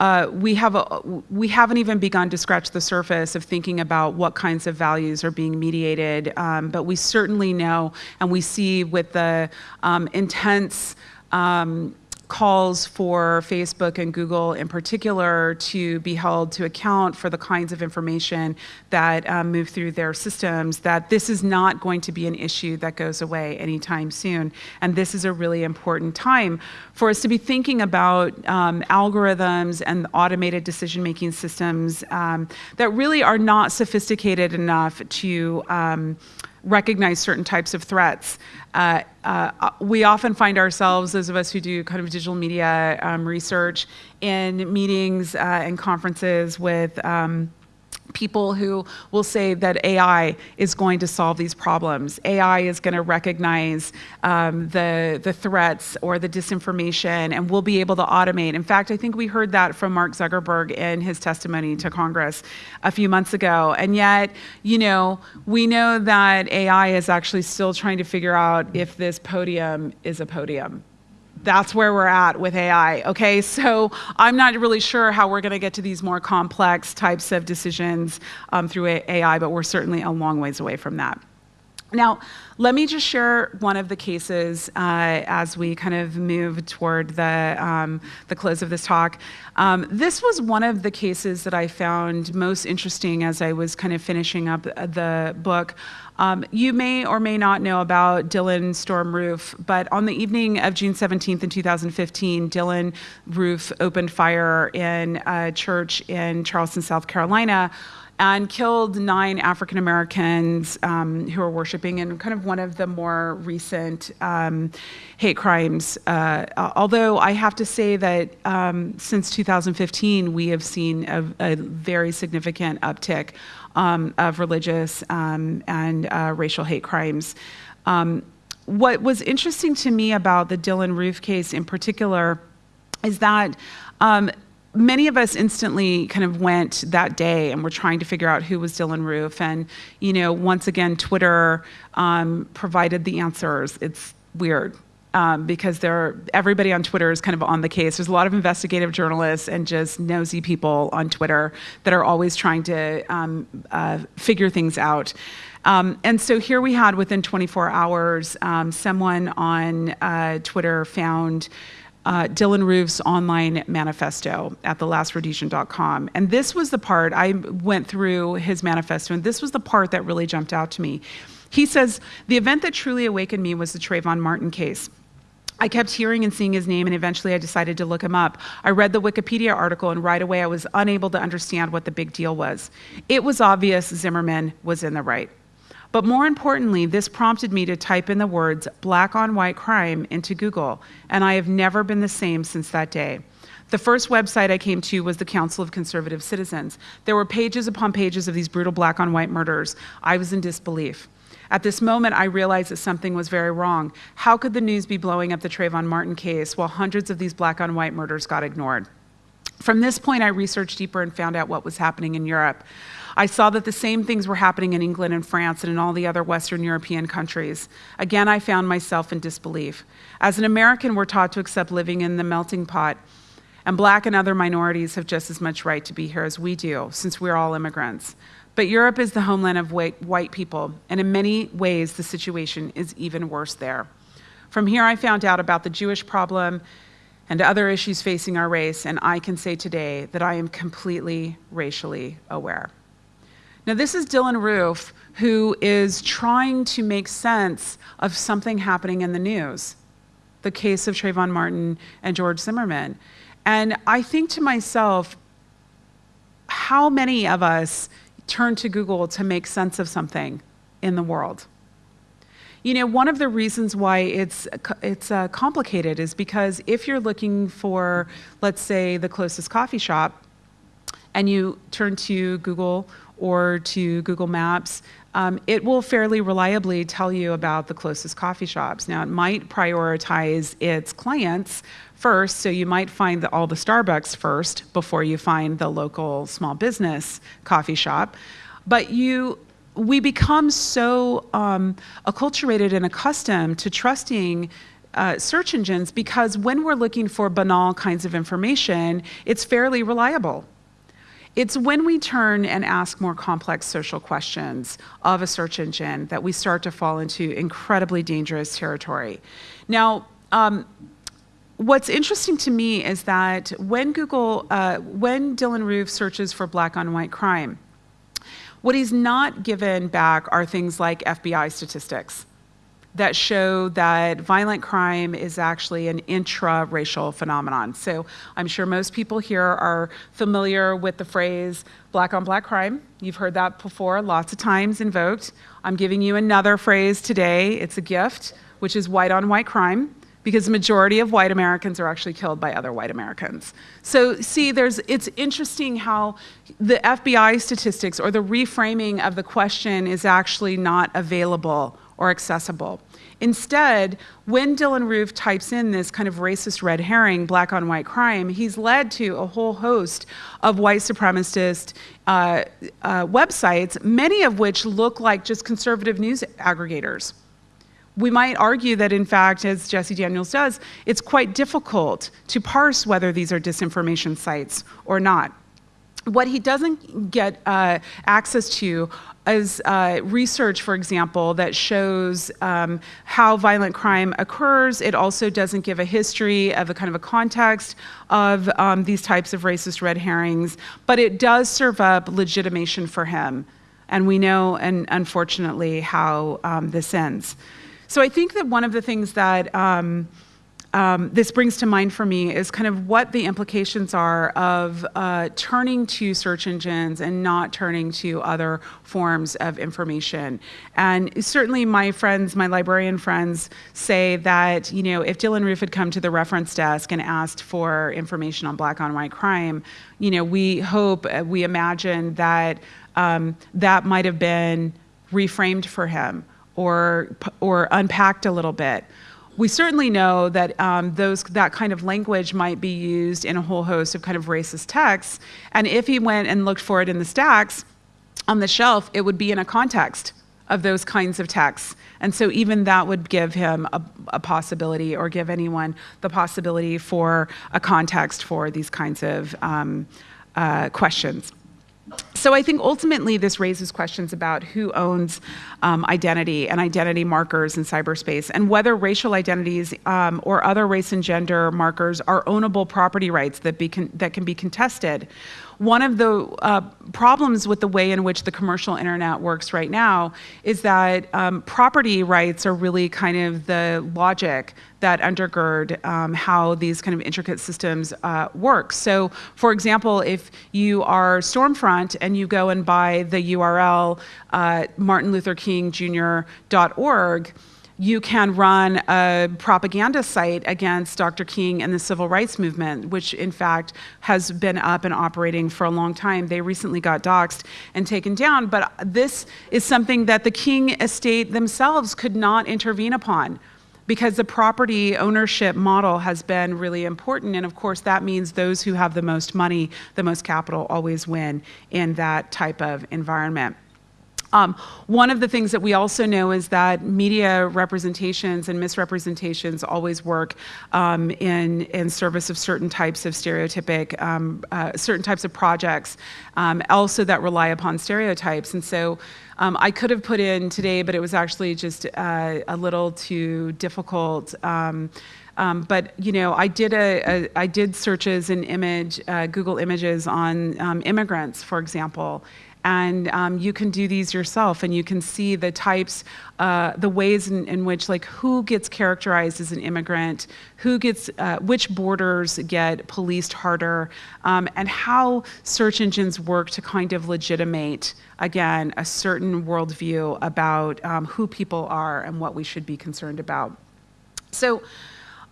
uh, we have a, we haven't even begun to scratch the surface of thinking about what kinds of values are being mediated, um, but we certainly know, and we see with the um, intense um, calls for Facebook and Google in particular to be held to account for the kinds of information that um, move through their systems, that this is not going to be an issue that goes away anytime soon. And this is a really important time for us to be thinking about um, algorithms and automated decision making systems um, that really are not sophisticated enough to um, recognize certain types of threats. Uh, uh, we often find ourselves, those of us who do kind of digital media um, research, in meetings uh, and conferences with. Um, people who will say that AI is going to solve these problems. AI is going to recognize um, the, the threats or the disinformation and we'll be able to automate. In fact, I think we heard that from Mark Zuckerberg in his testimony to Congress a few months ago. And yet, you know, we know that AI is actually still trying to figure out if this podium is a podium that's where we're at with AI. Okay, so I'm not really sure how we're going to get to these more complex types of decisions um, through AI, but we're certainly a long ways away from that. Now, let me just share one of the cases uh, as we kind of move toward the, um, the close of this talk. Um, this was one of the cases that I found most interesting as I was kind of finishing up the book. Um, you may or may not know about Dylann Storm Roof, but on the evening of June 17th in 2015, Dylann Roof opened fire in a church in Charleston, South Carolina and killed nine African Americans um, who were worshiping in kind of one of the more recent um, hate crimes. Uh, although I have to say that um, since 2015, we have seen a, a very significant uptick um, of religious um, and uh, racial hate crimes. Um, what was interesting to me about the Dylann Roof case in particular is that um, many of us instantly kind of went that day and were trying to figure out who was Dylann Roof. And, you know, once again, Twitter um, provided the answers. It's weird. Um, because there, everybody on Twitter is kind of on the case. There's a lot of investigative journalists and just nosy people on Twitter that are always trying to um, uh, figure things out. Um, and so here we had within 24 hours, um, someone on uh, Twitter found uh, Dylann Roof's online manifesto at thelastRhodesian.com. And this was the part, I went through his manifesto, and this was the part that really jumped out to me. He says, The event that truly awakened me was the Trayvon Martin case. I kept hearing and seeing his name, and eventually I decided to look him up. I read the Wikipedia article, and right away I was unable to understand what the big deal was. It was obvious Zimmerman was in the right. But more importantly, this prompted me to type in the words black on white crime into Google, and I have never been the same since that day. The first website I came to was the Council of Conservative Citizens. There were pages upon pages of these brutal black on white murders. I was in disbelief. At this moment, I realized that something was very wrong. How could the news be blowing up the Trayvon Martin case while hundreds of these black on white murders got ignored? From this point, I researched deeper and found out what was happening in Europe. I saw that the same things were happening in England and France and in all the other Western European countries. Again, I found myself in disbelief. As an American, we're taught to accept living in the melting pot, and black and other minorities have just as much right to be here as we do, since we're all immigrants. But Europe is the homeland of white people, and in many ways, the situation is even worse there. From here, I found out about the Jewish problem and other issues facing our race, and I can say today that I am completely racially aware. Now, this is Dylann Roof, who is trying to make sense of something happening in the news the case of Trayvon Martin and George Zimmerman. And I think to myself, how many of us turn to Google to make sense of something in the world? You know, one of the reasons why it's it's uh, complicated is because if you're looking for, let's say, the closest coffee shop, and you turn to Google or to Google Maps, um, it will fairly reliably tell you about the closest coffee shops. Now, it might prioritize its clients first, so you might find the, all the Starbucks first before you find the local small business coffee shop. But you, we become so um, acculturated and accustomed to trusting uh, search engines because when we're looking for banal kinds of information, it's fairly reliable. It's when we turn and ask more complex social questions of a search engine that we start to fall into incredibly dangerous territory. Now, um, what's interesting to me is that when Google, uh, when Dylann Roof searches for black on white crime, what he's not given back are things like FBI statistics that show that violent crime is actually an intra-racial phenomenon. So I'm sure most people here are familiar with the phrase black on black crime. You've heard that before, lots of times invoked. I'm giving you another phrase today, it's a gift, which is white on white crime because the majority of white Americans are actually killed by other white Americans. So see, there's, it's interesting how the FBI statistics or the reframing of the question is actually not available or accessible. Instead, when Dylann Roof types in this kind of racist red herring, black on white crime, he's led to a whole host of white supremacist uh, uh, websites, many of which look like just conservative news aggregators. We might argue that, in fact, as Jessie Daniels does, it's quite difficult to parse whether these are disinformation sites or not. What he doesn't get uh, access to is uh, research, for example, that shows um, how violent crime occurs. It also doesn't give a history of a kind of a context of um, these types of racist red herrings, but it does serve up legitimation for him. And we know, and unfortunately, how um, this ends. So I think that one of the things that um, this brings to mind for me is kind of what the implications are of uh, turning to search engines and not turning to other forms of information. And certainly my friends, my librarian friends say that, you know, if Dylann Roof had come to the reference desk and asked for information on black on white crime, you know, we hope, uh, we imagine that um, that might have been reframed for him or, or unpacked a little bit. We certainly know that um, those, that kind of language might be used in a whole host of kind of racist texts. And if he went and looked for it in the stacks on the shelf, it would be in a context of those kinds of texts. And so even that would give him a, a, possibility or give anyone the possibility for a context for these kinds of um, uh, questions so I think ultimately this raises questions about who owns um, identity and identity markers in cyberspace and whether racial identities um, or other race and gender markers are ownable property rights that, be that can be contested one of the uh, problems with the way in which the commercial internet works right now is that um, property rights are really kind of the logic that undergird um, how these kind of intricate systems uh, work. So for example, if you are Stormfront and you go and buy the URL uh, martinlutherkingjr.org, you can run a propaganda site against Dr. King and the civil rights movement, which in fact has been up and operating for a long time. They recently got doxxed and taken down, but this is something that the King estate themselves could not intervene upon because the property ownership model has been really important. And of course, that means those who have the most money, the most capital always win in that type of environment. Um, one of the things that we also know is that media representations and misrepresentations always work um, in, in service of certain types of stereotypic, um, uh, certain types of projects, um, also that rely upon stereotypes. And so um, I could have put in today, but it was actually just uh, a little too difficult. Um, um, but you know, I did a, a I did searches in image uh, Google Images on um, immigrants, for example, and um, you can do these yourself and you can see the types uh, the ways in, in, which like who gets characterized as an immigrant who gets uh, which borders get policed harder um, and how search engines work to kind of legitimate again a certain worldview about um, who people are and what we should be concerned about. So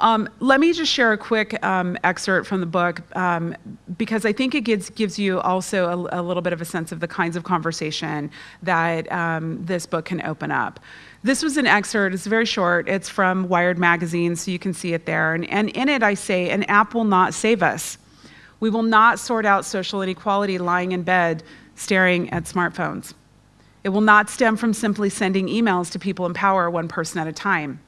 Um, let me just share a quick um, excerpt from the book um, because I think it gives, gives you also a, a, little bit of a sense of the kinds of conversation that um, this book can open up. This was an excerpt, it's very short, it's from Wired Magazine, so you can see it there. And, and in it, I say, an app will not save us. We will not sort out social inequality lying in bed staring at smartphones. It will not stem from simply sending emails to people in power one person at a time.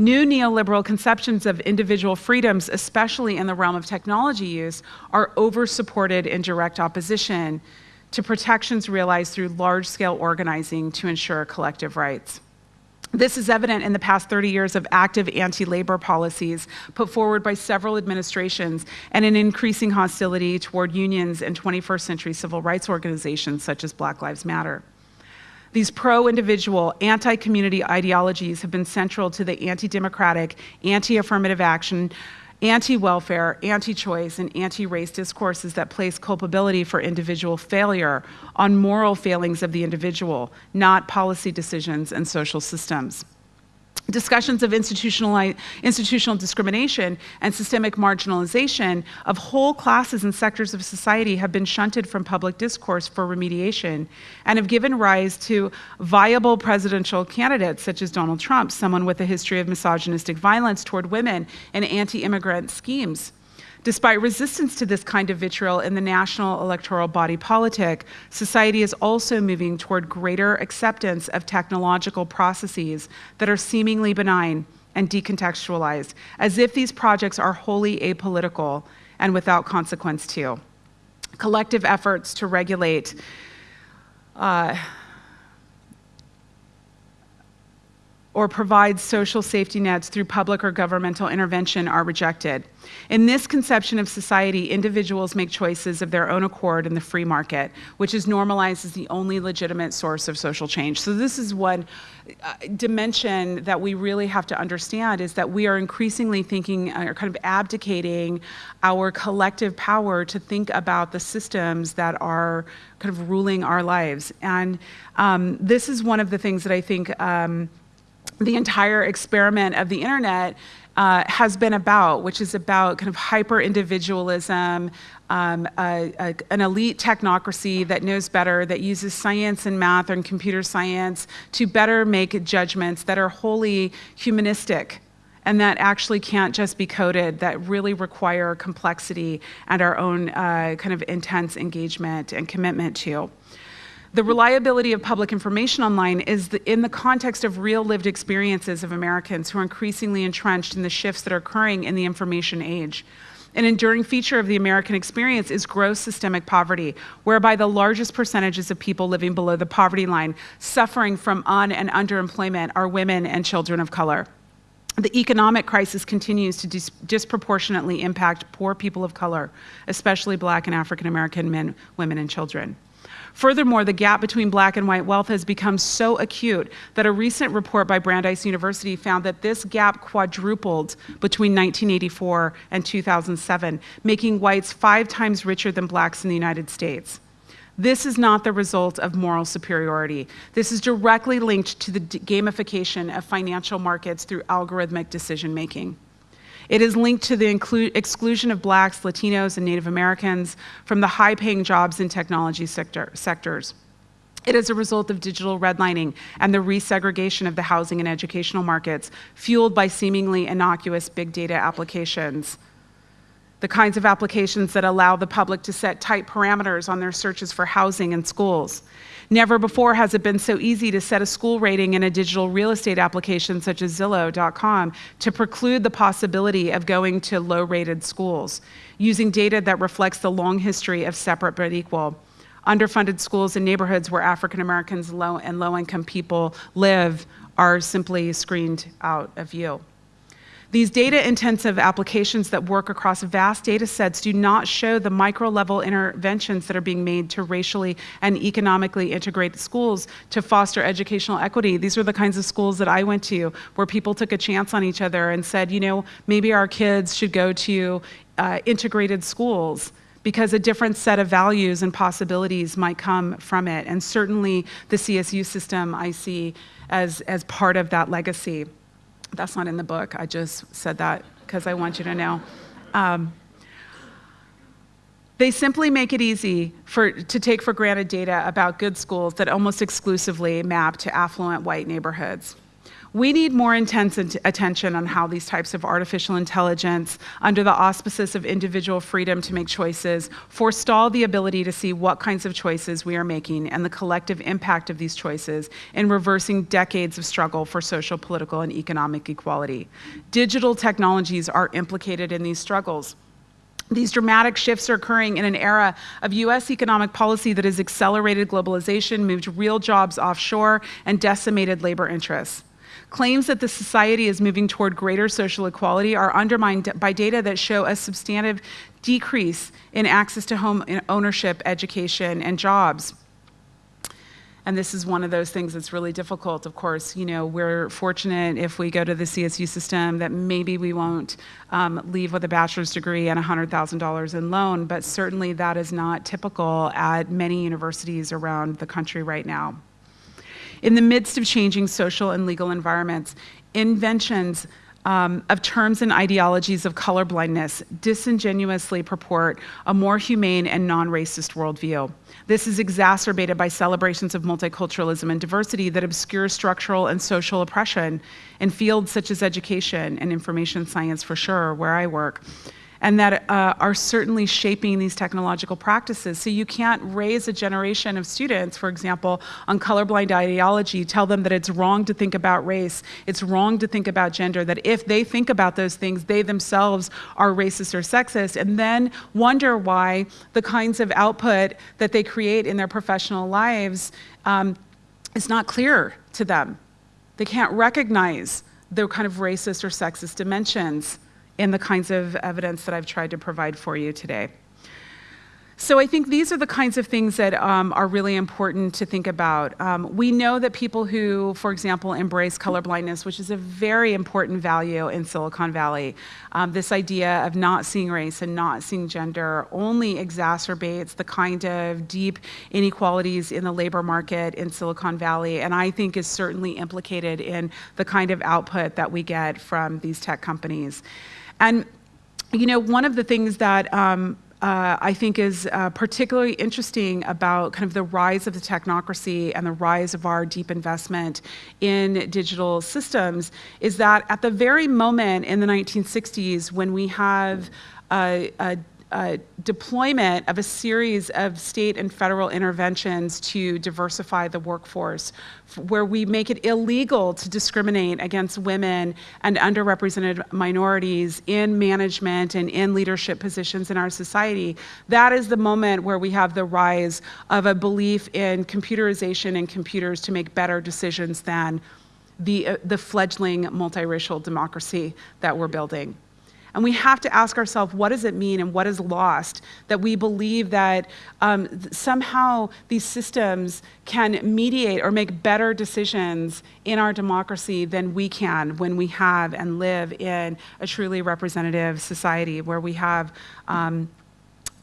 New neoliberal conceptions of individual freedoms, especially in the realm of technology use, are over-supported in direct opposition to protections realized through large-scale organizing to ensure collective rights. This is evident in the past 30 years of active anti-labor policies put forward by several administrations and an increasing hostility toward unions and 21st century civil rights organizations such as Black Lives Matter. These pro-individual, anti-community ideologies have been central to the anti-democratic, anti-affirmative action, anti-welfare, anti-choice, and anti-race discourses that place culpability for individual failure on moral failings of the individual, not policy decisions and social systems. Discussions of institutional, institutional discrimination and systemic marginalization of whole classes and sectors of society have been shunted from public discourse for remediation and have given rise to viable presidential candidates such as Donald Trump, someone with a history of misogynistic violence toward women and anti-immigrant schemes. Despite resistance to this kind of vitriol in the national electoral body politic, society is also moving toward greater acceptance of technological processes that are seemingly benign and decontextualized, as if these projects are wholly apolitical and without consequence too. Collective efforts to regulate uh, or provide social safety nets through public or governmental intervention are rejected. In this conception of society, individuals make choices of their own accord in the free market, which is normalized as the only legitimate source of social change. So this is one uh, dimension that we really have to understand is that we are increasingly thinking uh, or kind of abdicating our collective power to think about the systems that are kind of ruling our lives. And um, this is one of the things that I think um, the entire experiment of the internet uh, has been about, which is about kind of hyper individualism, um, an elite technocracy that knows better, that uses science and math and computer science to better make judgments that are wholly humanistic and that actually can't just be coded, that really require complexity and our own uh, kind of intense engagement and commitment to. The reliability of public information online is the, in the context of real lived experiences of Americans who are increasingly entrenched in the shifts that are occurring in the information age. An enduring feature of the American experience is gross systemic poverty, whereby the largest percentages of people living below the poverty line, suffering from un and underemployment, are women and children of color. The economic crisis continues to dis disproportionately impact poor people of color, especially black and African American men, women, and children. Furthermore, the gap between black and white wealth has become so acute that a recent report by Brandeis University found that this gap quadrupled between 1984 and 2007, making whites five times richer than blacks in the United States. This is not the result of moral superiority. This is directly linked to the gamification of financial markets through algorithmic decision making. It is linked to the exclusion of blacks, Latinos, and Native Americans from the high-paying jobs in technology sector sectors. It is a result of digital redlining and the resegregation of the housing and educational markets, fueled by seemingly innocuous big data applications. The kinds of applications that allow the public to set tight parameters on their searches for housing and schools. Never before has it been so easy to set a school rating in a digital real estate application such as Zillow.com to preclude the possibility of going to low rated schools, using data that reflects the long history of separate but equal. Underfunded schools in neighborhoods where African Americans low and low income people live are simply screened out of view. These data-intensive applications that work across vast data sets do not show the micro-level interventions that are being made to racially and economically integrate schools to foster educational equity. These are the kinds of schools that I went to where people took a chance on each other and said, you know, maybe our kids should go to uh, integrated schools because a different set of values and possibilities might come from it. And certainly the CSU system I see as, as part of that legacy. That's not in the book. I just said that because I want you to know. Um, they simply make it easy for, to take for granted data about good schools that almost exclusively map to affluent white neighborhoods. We need more intense attention on how these types of artificial intelligence, under the auspices of individual freedom to make choices, forestall the ability to see what kinds of choices we are making and the collective impact of these choices in reversing decades of struggle for social, political, and economic equality. Digital technologies are implicated in these struggles. These dramatic shifts are occurring in an era of US economic policy that has accelerated globalization, moved real jobs offshore, and decimated labor interests. Claims that the society is moving toward greater social equality are undermined by data that show a substantive decrease in access to home ownership, education, and jobs. And this is one of those things that's really difficult. Of course, you know, we're fortunate if we go to the CSU system that maybe we won't um, leave with a bachelor's degree and $100,000 in loan, but certainly that is not typical at many universities around the country right now. In the midst of changing social and legal environments, inventions um, of terms and ideologies of colorblindness disingenuously purport a more humane and non-racist worldview. This is exacerbated by celebrations of multiculturalism and diversity that obscure structural and social oppression in fields such as education and information science for sure, where I work and that uh, are certainly shaping these technological practices. So you can't raise a generation of students, for example, on colorblind ideology, tell them that it's wrong to think about race, it's wrong to think about gender, that if they think about those things, they themselves are racist or sexist, and then wonder why the kinds of output that they create in their professional lives um, is not clear to them. They can't recognize the kind of racist or sexist dimensions in the kinds of evidence that I've tried to provide for you today. So I think these are the kinds of things that um, are really important to think about. Um, we know that people who, for example, embrace colorblindness, which is a very important value in Silicon Valley, um, this idea of not seeing race and not seeing gender only exacerbates the kind of deep inequalities in the labor market in Silicon Valley, and I think is certainly implicated in the kind of output that we get from these tech companies. And you know, one of the things that um, uh, I think is uh, particularly interesting about kind of the rise of the technocracy and the rise of our deep investment in digital systems is that at the very moment in the 1960s when we have a, a uh, deployment of a series of state and federal interventions to diversify the workforce, where we make it illegal to discriminate against women and underrepresented minorities in management and in leadership positions in our society. That is the moment where we have the rise of a belief in computerization and computers to make better decisions than the, uh, the fledgling multiracial democracy that we're building. And we have to ask ourselves, what does it mean and what is lost? That we believe that um, somehow these systems can mediate or make better decisions in our democracy than we can when we have and live in a truly representative society where we have um,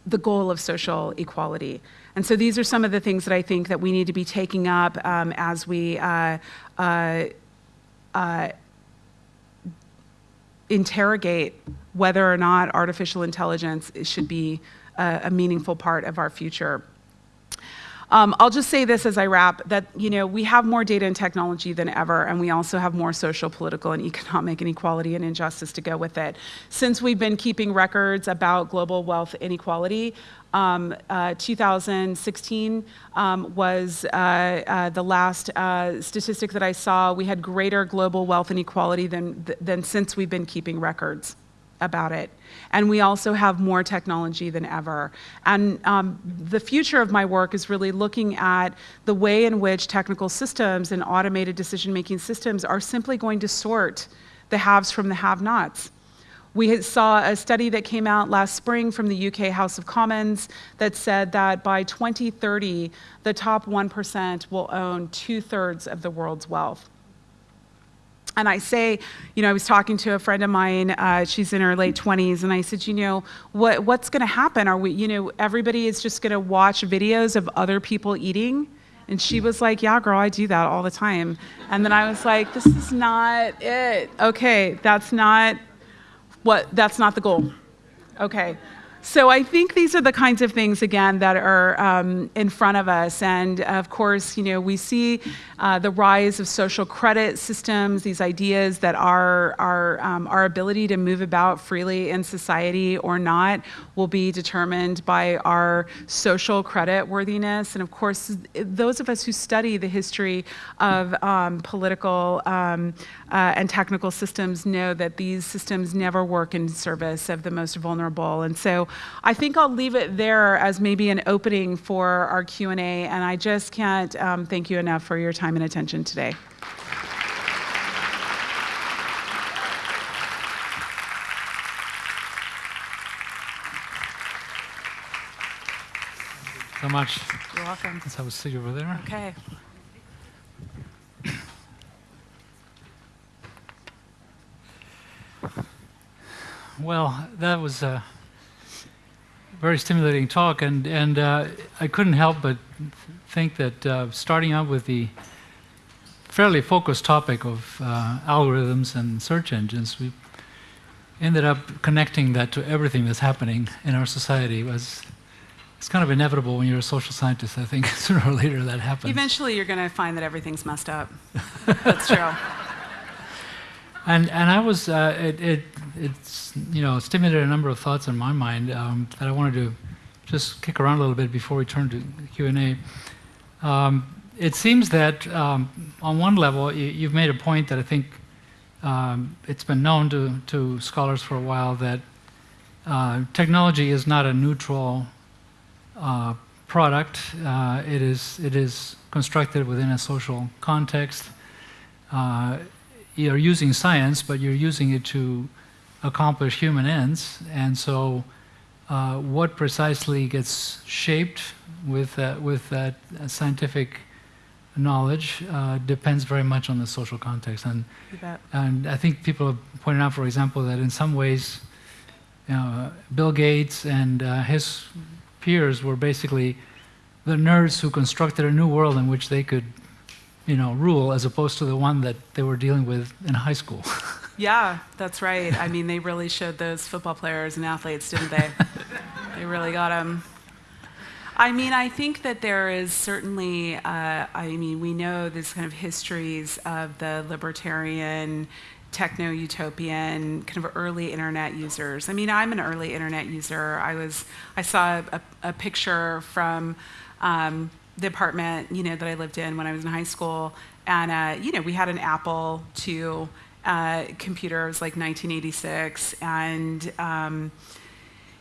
the goal of social equality. And so these are some of the things that I think that we need to be taking up um, as we uh, uh, uh, interrogate whether or not artificial intelligence should be a, a meaningful part of our future. Um, I'll just say this as I wrap, that you know, we have more data and technology than ever, and we also have more social, political, and economic inequality and injustice to go with it. Since we've been keeping records about global wealth inequality, um, uh, 2016 um, was uh, uh, the last uh, statistic that I saw. We had greater global wealth inequality than, than since we've been keeping records about it. And we also have more technology than ever. And um, the future of my work is really looking at the way in which technical systems and automated decision-making systems are simply going to sort the haves from the have-nots. We saw a study that came out last spring from the UK House of Commons that said that by 2030, the top 1% will own two thirds of the world's wealth. And I say, you know, I was talking to a friend of mine, uh, she's in her late 20s, and I said, you know, what, what's going to happen? Are we, you know, everybody is just going to watch videos of other people eating? And she was like, yeah, girl, I do that all the time. And then I was like, this is not it. Okay, that's not What? That's not the goal. Okay. So I think these are the kinds of things again that are um, in front of us, and of course, you know, we see uh, the rise of social credit systems. These ideas that our our um, our ability to move about freely in society or not will be determined by our social credit worthiness, and of course, those of us who study the history of um, political um, uh, and technical systems know that these systems never work in service of the most vulnerable, and so. I think I'll leave it there as maybe an opening for our Q&A, and I just can't um, thank you enough for your time and attention today. so much. You're welcome. Let's have a seat over there. Okay. Well, that was a very stimulating talk, and and uh, I couldn't help but think that uh, starting out with the fairly focused topic of uh, algorithms and search engines, we ended up connecting that to everything that's happening in our society. Was it's kind of inevitable when you're a social scientist. I think sooner or later that happens. Eventually, you're going to find that everything's messed up. That's true. And and I was uh, it, it it's you know stimulated a number of thoughts in my mind um, that I wanted to just kick around a little bit before we turn to Q and A. Um, it seems that um, on one level you, have made a point that I think um, it's been known to to scholars for a while that uh, technology is not a neutral uh, product. Uh, it is it is constructed within a social context. Uh, you're using science, but you're using it to accomplish human ends. And so, uh, what precisely gets shaped with uh, with that scientific knowledge uh, depends very much on the social context. And and I think people have pointed out, for example, that in some ways, you know, Bill Gates and uh, his peers were basically the nerds who constructed a new world in which they could you know, rule as opposed to the one that they were dealing with in high school. yeah, that's right. I mean, they really showed those football players and athletes, didn't they? they really got them. I mean, I think that there is certainly, uh, I mean, we know these kind of histories of the libertarian, techno utopian, kind of early internet users. I mean, I'm an early internet user. I was, I saw a, a picture from, um, the apartment, you know, that I lived in when I was in high school, and uh, you know, we had an Apple II uh, computer. It was like 1986, and um,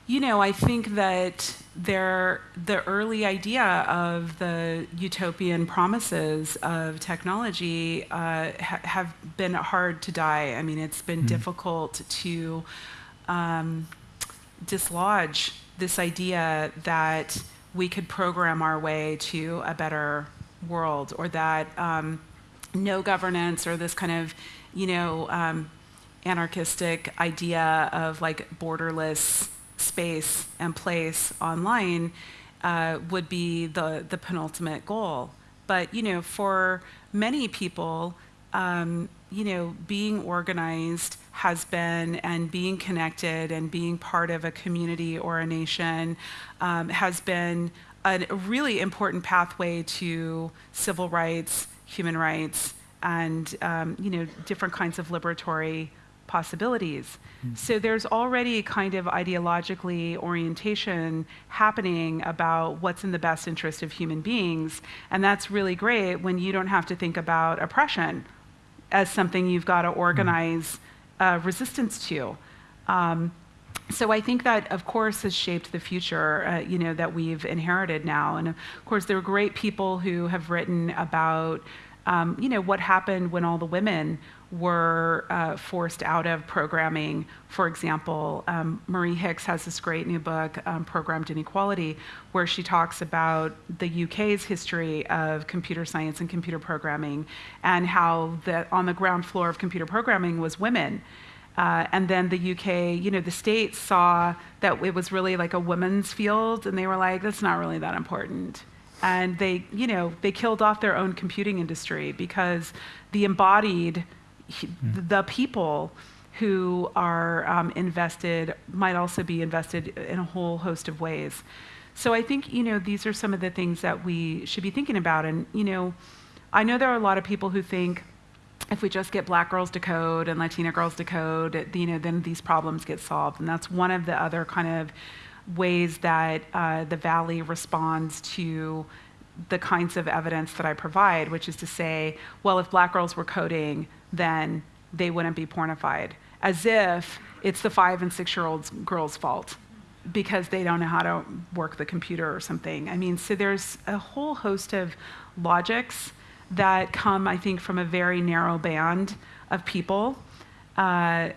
you know, I think that there, the early idea of the utopian promises of technology uh, ha have been hard to die. I mean, it's been mm. difficult to um, dislodge this idea that we could program our way to a better world or that um, no governance or this kind of, you know, um, anarchistic idea of like borderless space and place online uh, would be the, the penultimate goal. But, you know, for many people, um, you know, being organized has been and being connected and being part of a community or a nation um, has been a really important pathway to civil rights, human rights, and um, you know different kinds of liberatory possibilities. Mm. So there's already kind of ideologically orientation happening about what's in the best interest of human beings, and that's really great when you don't have to think about oppression as something you've got to mm. organize uh, resistance to. Um, so I think that, of course, has shaped the future, uh, you know, that we've inherited now. And of course, there are great people who have written about, um, you know, what happened when all the women were uh, forced out of programming. For example, um, Marie Hicks has this great new book, um, Programmed Inequality, where she talks about the UK's history of computer science and computer programming and how the, on the ground floor of computer programming was women. Uh, and then the UK, you know, the states saw that it was really like a women's field, and they were like, that's not really that important. And they, you know, they killed off their own computing industry because the embodied, mm. the people who are um, invested might also be invested in a whole host of ways. So I think you know these are some of the things that we should be thinking about. And you know, I know there are a lot of people who think if we just get black girls to code and Latina girls to code, you know, then these problems get solved. And that's one of the other kind of ways that uh, the Valley responds to the kinds of evidence that I provide, which is to say, well, if black girls were coding, then they wouldn't be pornified, as if it's the five and six year old girls' fault because they don't know how to work the computer or something. I mean, so there's a whole host of logics that come, I think, from a very narrow band of people. Uh,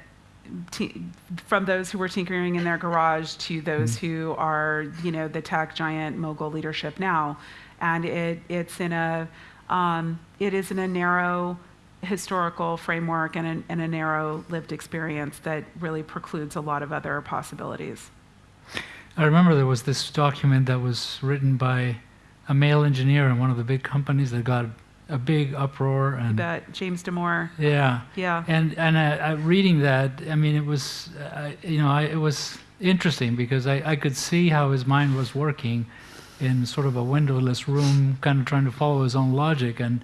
from those who were tinkering in their garage to those who are, you know, the tech giant mogul leadership now, and it, it's in a, um, it is in a narrow historical framework and a, and a narrow lived experience that really precludes a lot of other possibilities. I remember there was this document that was written by a male engineer in one of the big companies that got a big uproar and James Damore, yeah. Yeah, and and I, I, reading that i mean it was uh, you know I, it was interesting because I, I could see how his mind was working in sort of a windowless room kind of trying to follow his own logic and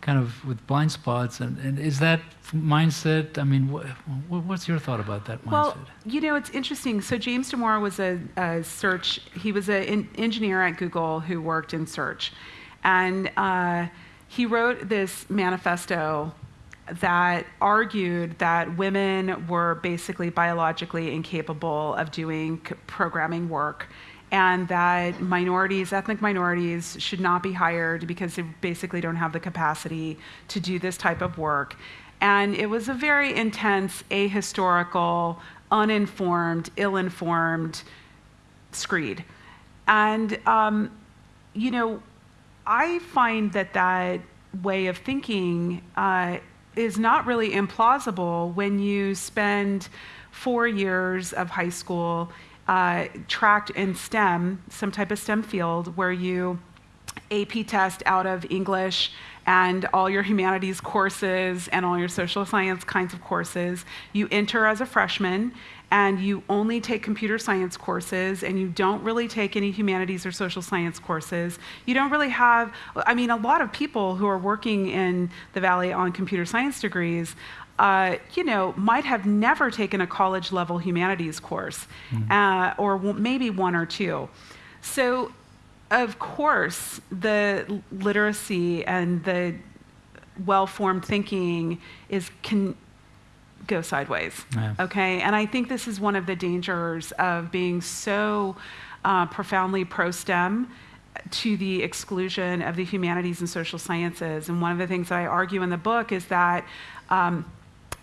kind of with blind spots. And, and is that mindset i mean wh- wh- what's your thought about that mindset? Well, you know, it's interesting. So James Damore was a, a search. He was an engineer at Google who worked in search, and uh, he wrote this manifesto that argued that women were basically biologically incapable of doing programming work and that minorities, ethnic minorities, should not be hired because they basically don't have the capacity to do this type of work. And it was a very intense, ahistorical, uninformed, ill informed screed. And, um, you know, I find that that way of thinking uh, is not really implausible when you spend four years of high school uh, tracked in STEM, some type of STEM field, where you AP test out of English and all your humanities courses and all your social science kinds of courses. You enter as a freshman and you only take computer science courses and you don't really take any humanities or social science courses. You don't really have, I mean, a lot of people who are working in the Valley on computer science degrees. Uh, you know, might have never taken a college level humanities course, uh, or w- maybe one or two. So of course, the literacy and the well-formed thinking is can go sideways. Yeah. Okay, and I think this is one of the dangers of being so uh, profoundly pro-STEM to the exclusion of the humanities and social sciences. And one of the things that I argue in the book is that. Um,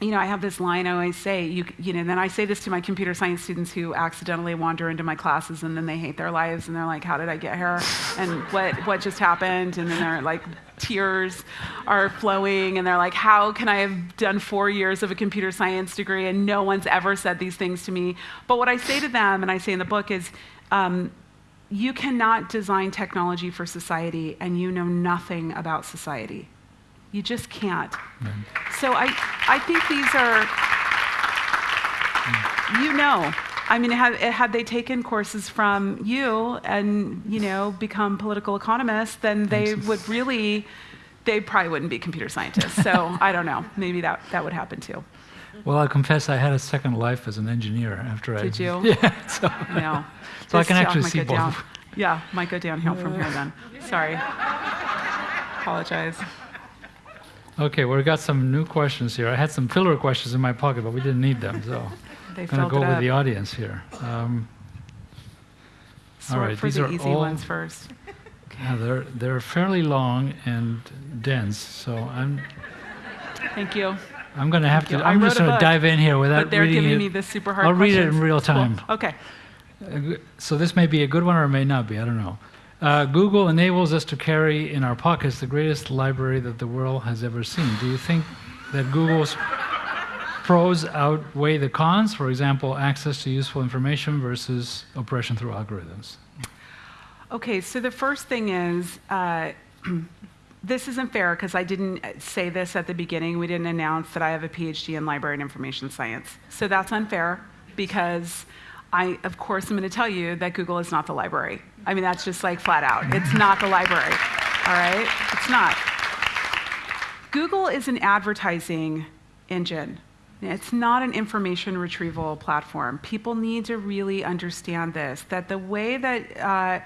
you know, I have this line I always say, you, you know, then I say this to my computer science students who accidentally wander into my classes and then they hate their lives and they're like, how did I get here? And what, what just happened? And then they're like, tears are flowing and they're like, how can I have done four years of a computer science degree and no one's ever said these things to me? But what I say to them, and I say in the book, is, um, you cannot design technology for society and you know nothing about society. You just can't. So I, I think these are, you know, I mean, had, had they taken courses from you and, you know, become political economists, then they would really, they probably wouldn't be computer scientists. So I don't know. Maybe that, that would happen too. well i confess i had a second life as an engineer after i Did you? yeah so, No. So I can actually might see go both. down. Yeah, might go downhill from here then. Sorry. Apologize. Okay well, we got some new questions here i had some filler questions in my pocket but we didn't need them so i'm going to go with the audience here um, Sort right, for these the are easy all- ones first. Yeah, they're they're fairly long and dense, so I'm Thank you. I'm going to have to. I'm just going to dive in here without But they're reading giving it. me the super hard I'll read it in questions. real Cool. time. Okay. Uh, So this may be a good one or it may not be. I don't know. Uh, Google enables us to carry in our pockets the greatest library that the world has ever seen. Do you think that Google's pros outweigh the cons? For example, access to useful information versus oppression through algorithms. Okay, so the first thing is uh, this isn't fair because I didn't say this at the beginning. We didn't announce that I have a PhD in library and information science. So that's unfair because I, of course, am going to tell you that Google is not the library. I mean, that's just like flat out. It's not the library. All right? It's not. Google is an advertising engine. It's not an information retrieval platform. People need to really understand this that the way that uh,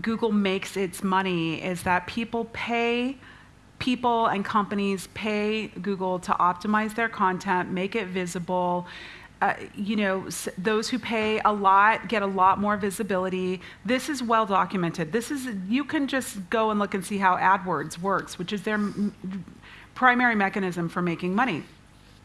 Google makes its money is that people pay people and companies pay Google to optimize their content, make it visible. Uh, you know, those who pay a lot get a lot more visibility. This is well documented. This is you can just go and look and see how AdWords works, which is their primary mechanism for making money.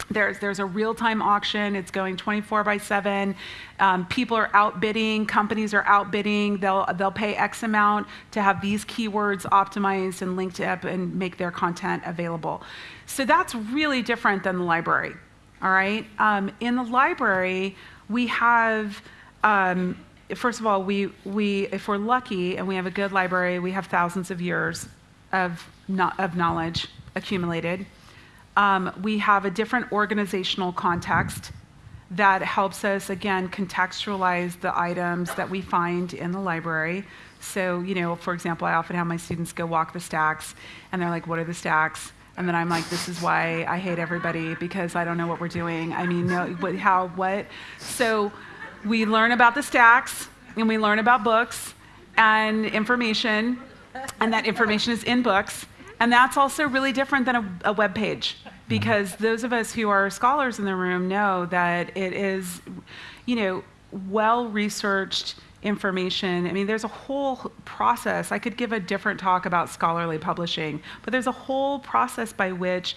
There's, there's a real-time auction. It's going 24 by 7. Um, people are outbidding. Companies are outbidding. They'll, they'll pay X amount to have these keywords optimized and linked up and make their content available. So that's really different than the library. All right. Um, in the library, we have. Um, first of all, we, we, if we're lucky and we have a good library, we have thousands of years of, no, of knowledge accumulated. Um, we have a different organizational context that helps us, again, contextualize the items that we find in the library. So, you know, for example, I often have my students go walk the stacks, and they're like, What are the stacks? And then I'm like, This is why I hate everybody because I don't know what we're doing. I mean, no, what, how, what? So, we learn about the stacks, and we learn about books and information, and that information is in books. And that's also really different than a, a web page because those of us who are scholars in the room know that it is, you know, well researched information. I mean, there's a whole process. I could give a different talk about scholarly publishing, but there's a whole process by which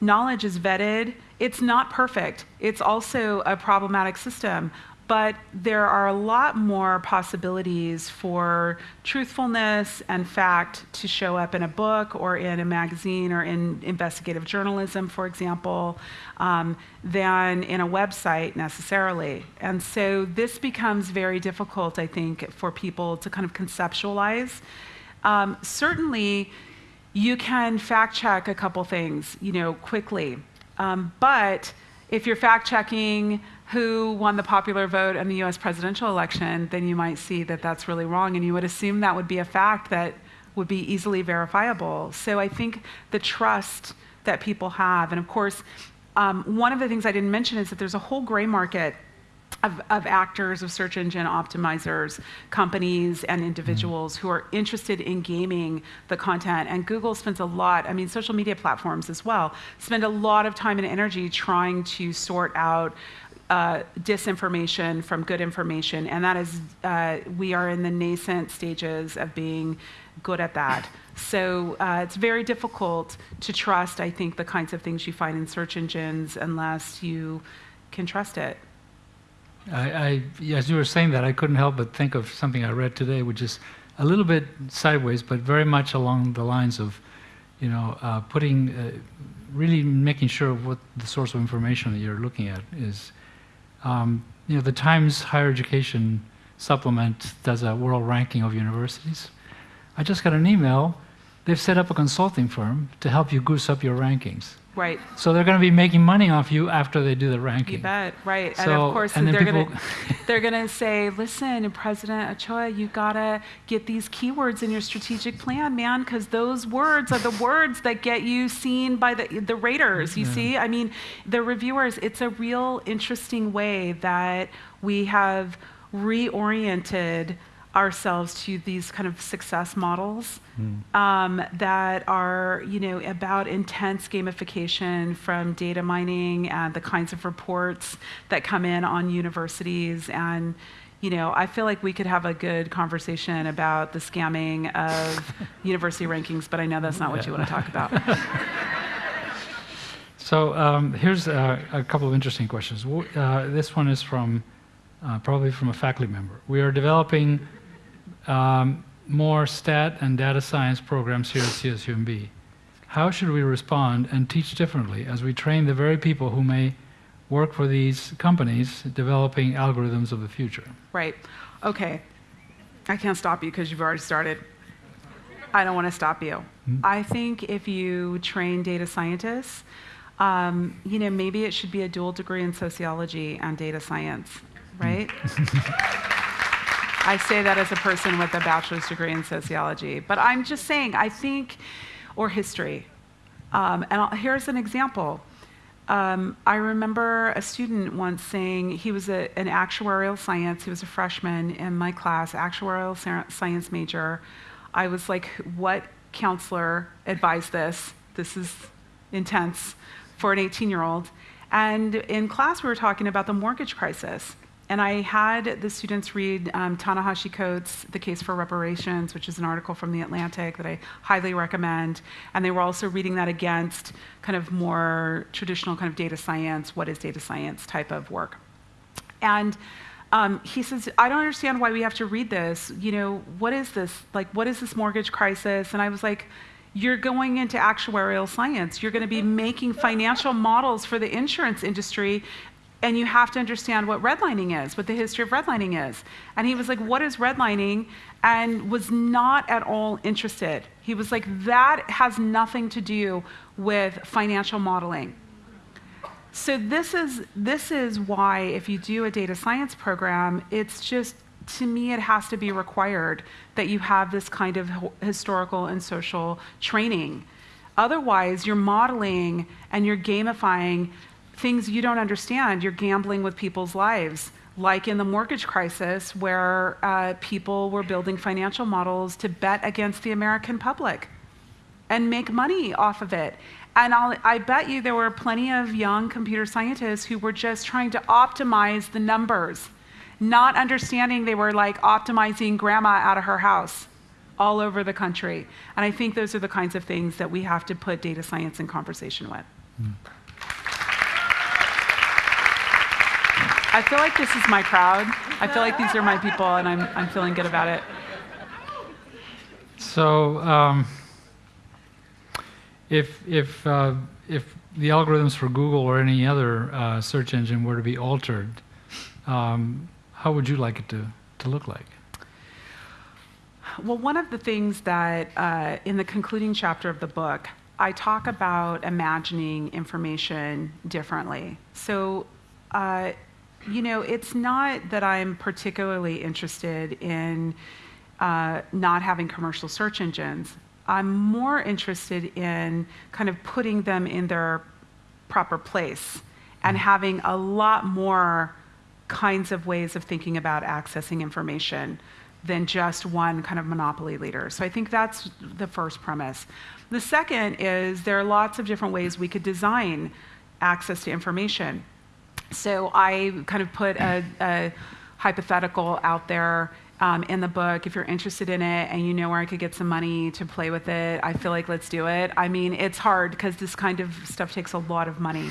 knowledge is vetted. It's not perfect, it's also a problematic system. But there are a lot more possibilities for truthfulness and fact to show up in a book or in a magazine or in investigative journalism, for example, um, than in a website necessarily. And so this becomes very difficult, I think, for people to kind of conceptualize. Um, certainly, you can fact check a couple things, you know, quickly. Um, but if you're fact checking who won the popular vote in the US presidential election, then you might see that that's really wrong. And you would assume that would be a fact that would be easily verifiable. So I think the trust that people have, and of course, um, one of the things I didn't mention is that there's a whole gray market of, of, actors, of search engine optimizers, companies, and individuals who are interested in gaming the content. And Google spends a lot, I mean, social media platforms as well, spend a lot of time and energy trying to sort out uh, disinformation from good information, and that is, uh, we are in the nascent stages of being good at that. So uh, it's very difficult to trust, I think, the kinds of things you find in search engines unless you can trust it. I, I, as you were saying that, I couldn't help but think of something I read today, which is a little bit sideways, but very much along the lines of, you know, uh, putting, uh, really making sure what the source of information that you're looking at is. Um, you know, the Times Higher Education Supplement does a world ranking of universities. I just got an email. They've set up a consulting firm to help you goose up your rankings. Right. So they're going to be making money off you after they do the ranking. You bet, right. So, and of course, and they're going to they're going to say, "Listen, President Ochoa, you got to get these keywords in your strategic plan, man, because those words are the words that get you seen by the the raters. You yeah. see, I mean, the reviewers. It's a real interesting way that we have reoriented." Ourselves to these kind of success models mm. um, that are, you know, about intense gamification from data mining and the kinds of reports that come in on universities. And, you know, I feel like we could have a good conversation about the scamming of university rankings, but I know that's not what yeah. you want to talk about. so um, here's a, a, couple of interesting questions. Uh, this one is from uh, probably from a faculty member. We are developing um, more stat and data science programs here at CSUMB. How should we respond and teach differently as we train the very people who may work for these companies developing algorithms of the future? Right. Okay. I can't stop you because you've already started. I don't want to stop you. I think if you train data scientists, um, you know, maybe it should be a dual degree in sociology and data science, right? I say that as a person with a bachelor's degree in sociology. But I'm just saying, I think, or history. Um, and I'll, here's an example. Um, I remember a student once saying he was a, an actuarial science, he was a freshman in my class, actuarial science major. I was like, what counselor advised this? This is intense for an 18 year old. And in class, we were talking about the mortgage crisis. And I had the students read um, Ta-Nehisi Coates' The Case for Reparations, which is an article from The Atlantic that I highly recommend. And they were also reading that against kind of more traditional kind of data science, what is data science type of work. And um, he says, I don't understand why we have to read this. You know, what is this? Like, what is this mortgage crisis? And I was like, you're going into actuarial science. You're going to be making financial models for the insurance industry, and you have to understand what redlining is, what the history of redlining is. And he was like, What is redlining? And was not at all interested. He was like, That has nothing to do with financial modeling. So this is this is why if you do a data science program, it's just to me, it has to be required that you have this kind of historical and social training. Otherwise, you're modeling and you're gamifying things you don't understand. You're gambling with people's lives, like in the mortgage crisis, where uh, people were building financial models to bet against the American public and make money off of it. And I'll, i bet you there were plenty of young computer scientists who were just trying to optimize the numbers not understanding they were like optimizing grandma out of her house all over the country. And I think those are the kinds of things that we have to put data science in conversation with. Mm. I feel like this is my crowd. I feel like these are my people, and I'm, I'm feeling good about it. So, um, if, if, uh, if the algorithms for Google or any other uh, search engine were to be altered, um, how would you like it to, to look like? Well, one of the things that uh, in the concluding chapter of the book, I talk about imagining information differently. So, uh, you know, it's not that I'm particularly interested in uh, not having commercial search engines. I'm more interested in kind of putting them in their proper place and mm. having a lot more kinds of ways of thinking about accessing information than just one kind of monopoly leader. So I think that's the first premise. The second is there are lots of different ways we could design access to information. So I kind of put a, a hypothetical out there um, in the book. If you're interested in it and you know where I could get some money to play with it, I feel like let's do it. I mean, it's hard because this kind of stuff takes a lot of money.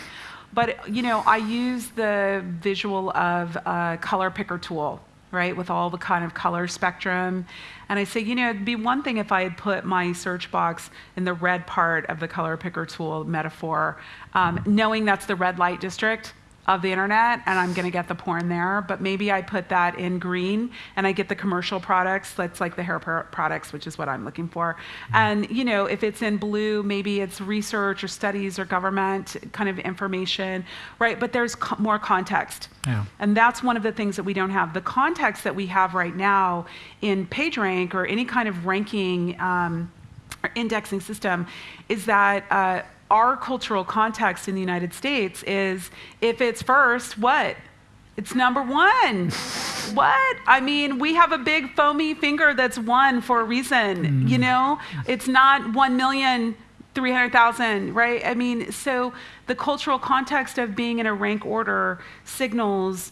But you know, I use the visual of a color picker tool, right, with all the kind of color spectrum. And I say, you know, it'd be one thing if I had put my search box in the red part of the color picker tool metaphor, um, knowing that's the red light district of the internet and I'm going to get the porn there, but maybe I put that in green and I get the commercial products, that's like the hair products, which is what I'm looking for. Mm-hmm. And, you know, if it's in blue, maybe it's research or studies or government kind of information, right? But there's co- more context. Yeah. And that's one of the things that we don't have. The context that we have right now in PageRank or any kind of ranking um, or indexing system is that uh, our cultural context in the United States is if it's first, what? It's number one. what? I mean, we have a big foamy finger that's one for a reason, mm. you know? It's not 1 million. 300,000, right? I mean, so the cultural context of being in a rank order signals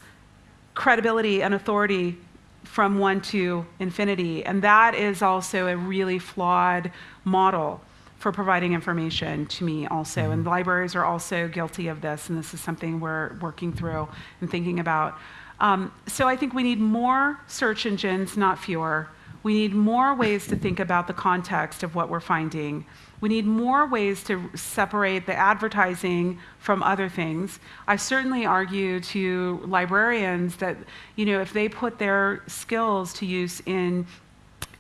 credibility and authority from one to infinity. And that is also a really flawed model for providing information to me also. Mm-hmm. And libraries are also guilty of this, and this is something we're working through and thinking about. Um, so I think we need more search engines, not fewer. We need more ways to think about the context of what we're finding. We need more ways to separate the advertising from other things. I certainly argue to librarians that, you know, if they put their skills to use in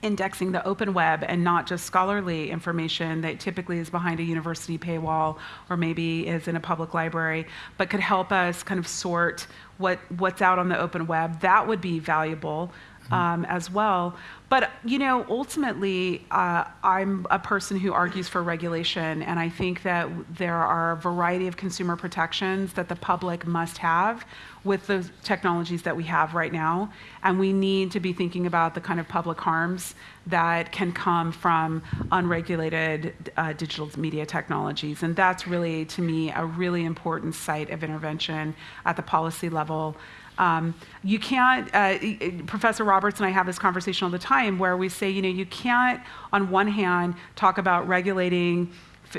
indexing the open web and not just scholarly information that typically is behind a university paywall or maybe is in a public library, but could help us kind of sort what, what's out on the open web, that would be valuable um, as well. But you know, ultimately, uh, I'm a person who argues for regulation, and I think that there are a variety of consumer protections that the public must have with the technologies that we have right now, and we need to be thinking about the kind of public harms that can come from unregulated uh, digital media technologies, and that's really, to me, a really important site of intervention at the policy level. Um, you can't, uh, Professor Roberts and I have this conversation all the time where we say, you know, you can't, on one hand, talk about regulating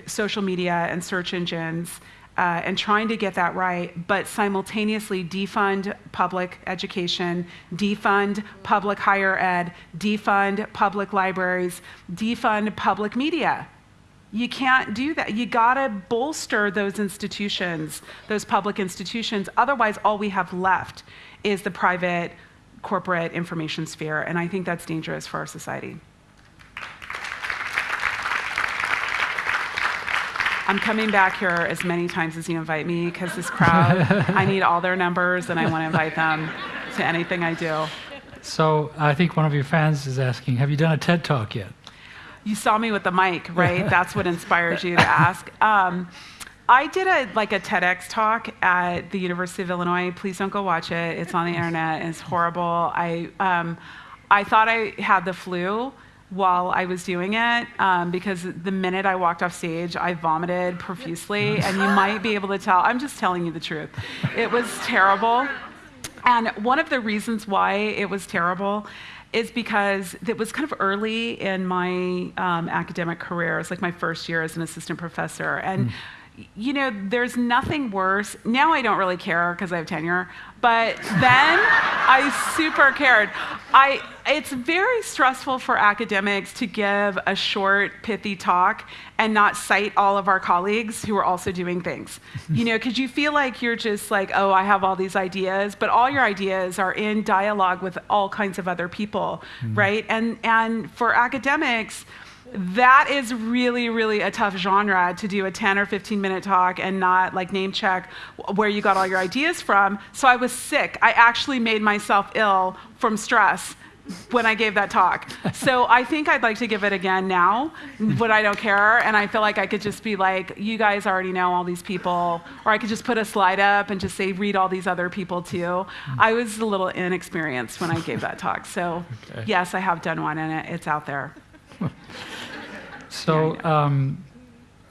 social media and search engines uh, and trying to get that right, but simultaneously defund public education, defund public higher ed, defund public libraries, defund public media. You can't do that. You got to bolster those institutions, those public institutions. Otherwise, all we have left is the private corporate information sphere. And I think that's dangerous for our society. I'm coming back here as many times as you invite me because this crowd, I need all their numbers and I want to invite them to anything I do. So I think one of your fans is asking, have you done a TED Talk yet? You saw me with the mic, right? That's what inspired you to ask. Um, I did a like a TEDx talk at the University of Illinois. Please don't go watch it. It's on the internet. It's horrible. I um, I thought I had the flu while I was doing it um, because the minute I walked off stage, I vomited profusely, and you might be able to tell. I'm just telling you the truth. It was terrible. And one of the reasons why it was terrible is because it was kind of early in my um, academic career. It was like my first year as an assistant professor. And mm you know, there's nothing worse. Now I don't really care because I have tenure, but then I super cared. I, it's very stressful for academics to give a short, pithy talk and not cite all of our colleagues who are also doing things. you know, because you feel like you're just like, oh, I have all these ideas, but all your ideas are in dialogue with all kinds of other people, mm right? And and for academics that is really, really a tough genre to do a 10 or 15 minute talk and not like name check where you got all your ideas from. So I was sick. I actually made myself ill from stress when I gave that talk. So I think I'd like to give it again now, but I don't care. And I feel like I could just be like, you guys already know all these people. Or I could just put a slide up and just say, read all these other people too. I was a little inexperienced when I gave that talk. So okay. yes, I have done one and it, it's out there. So um,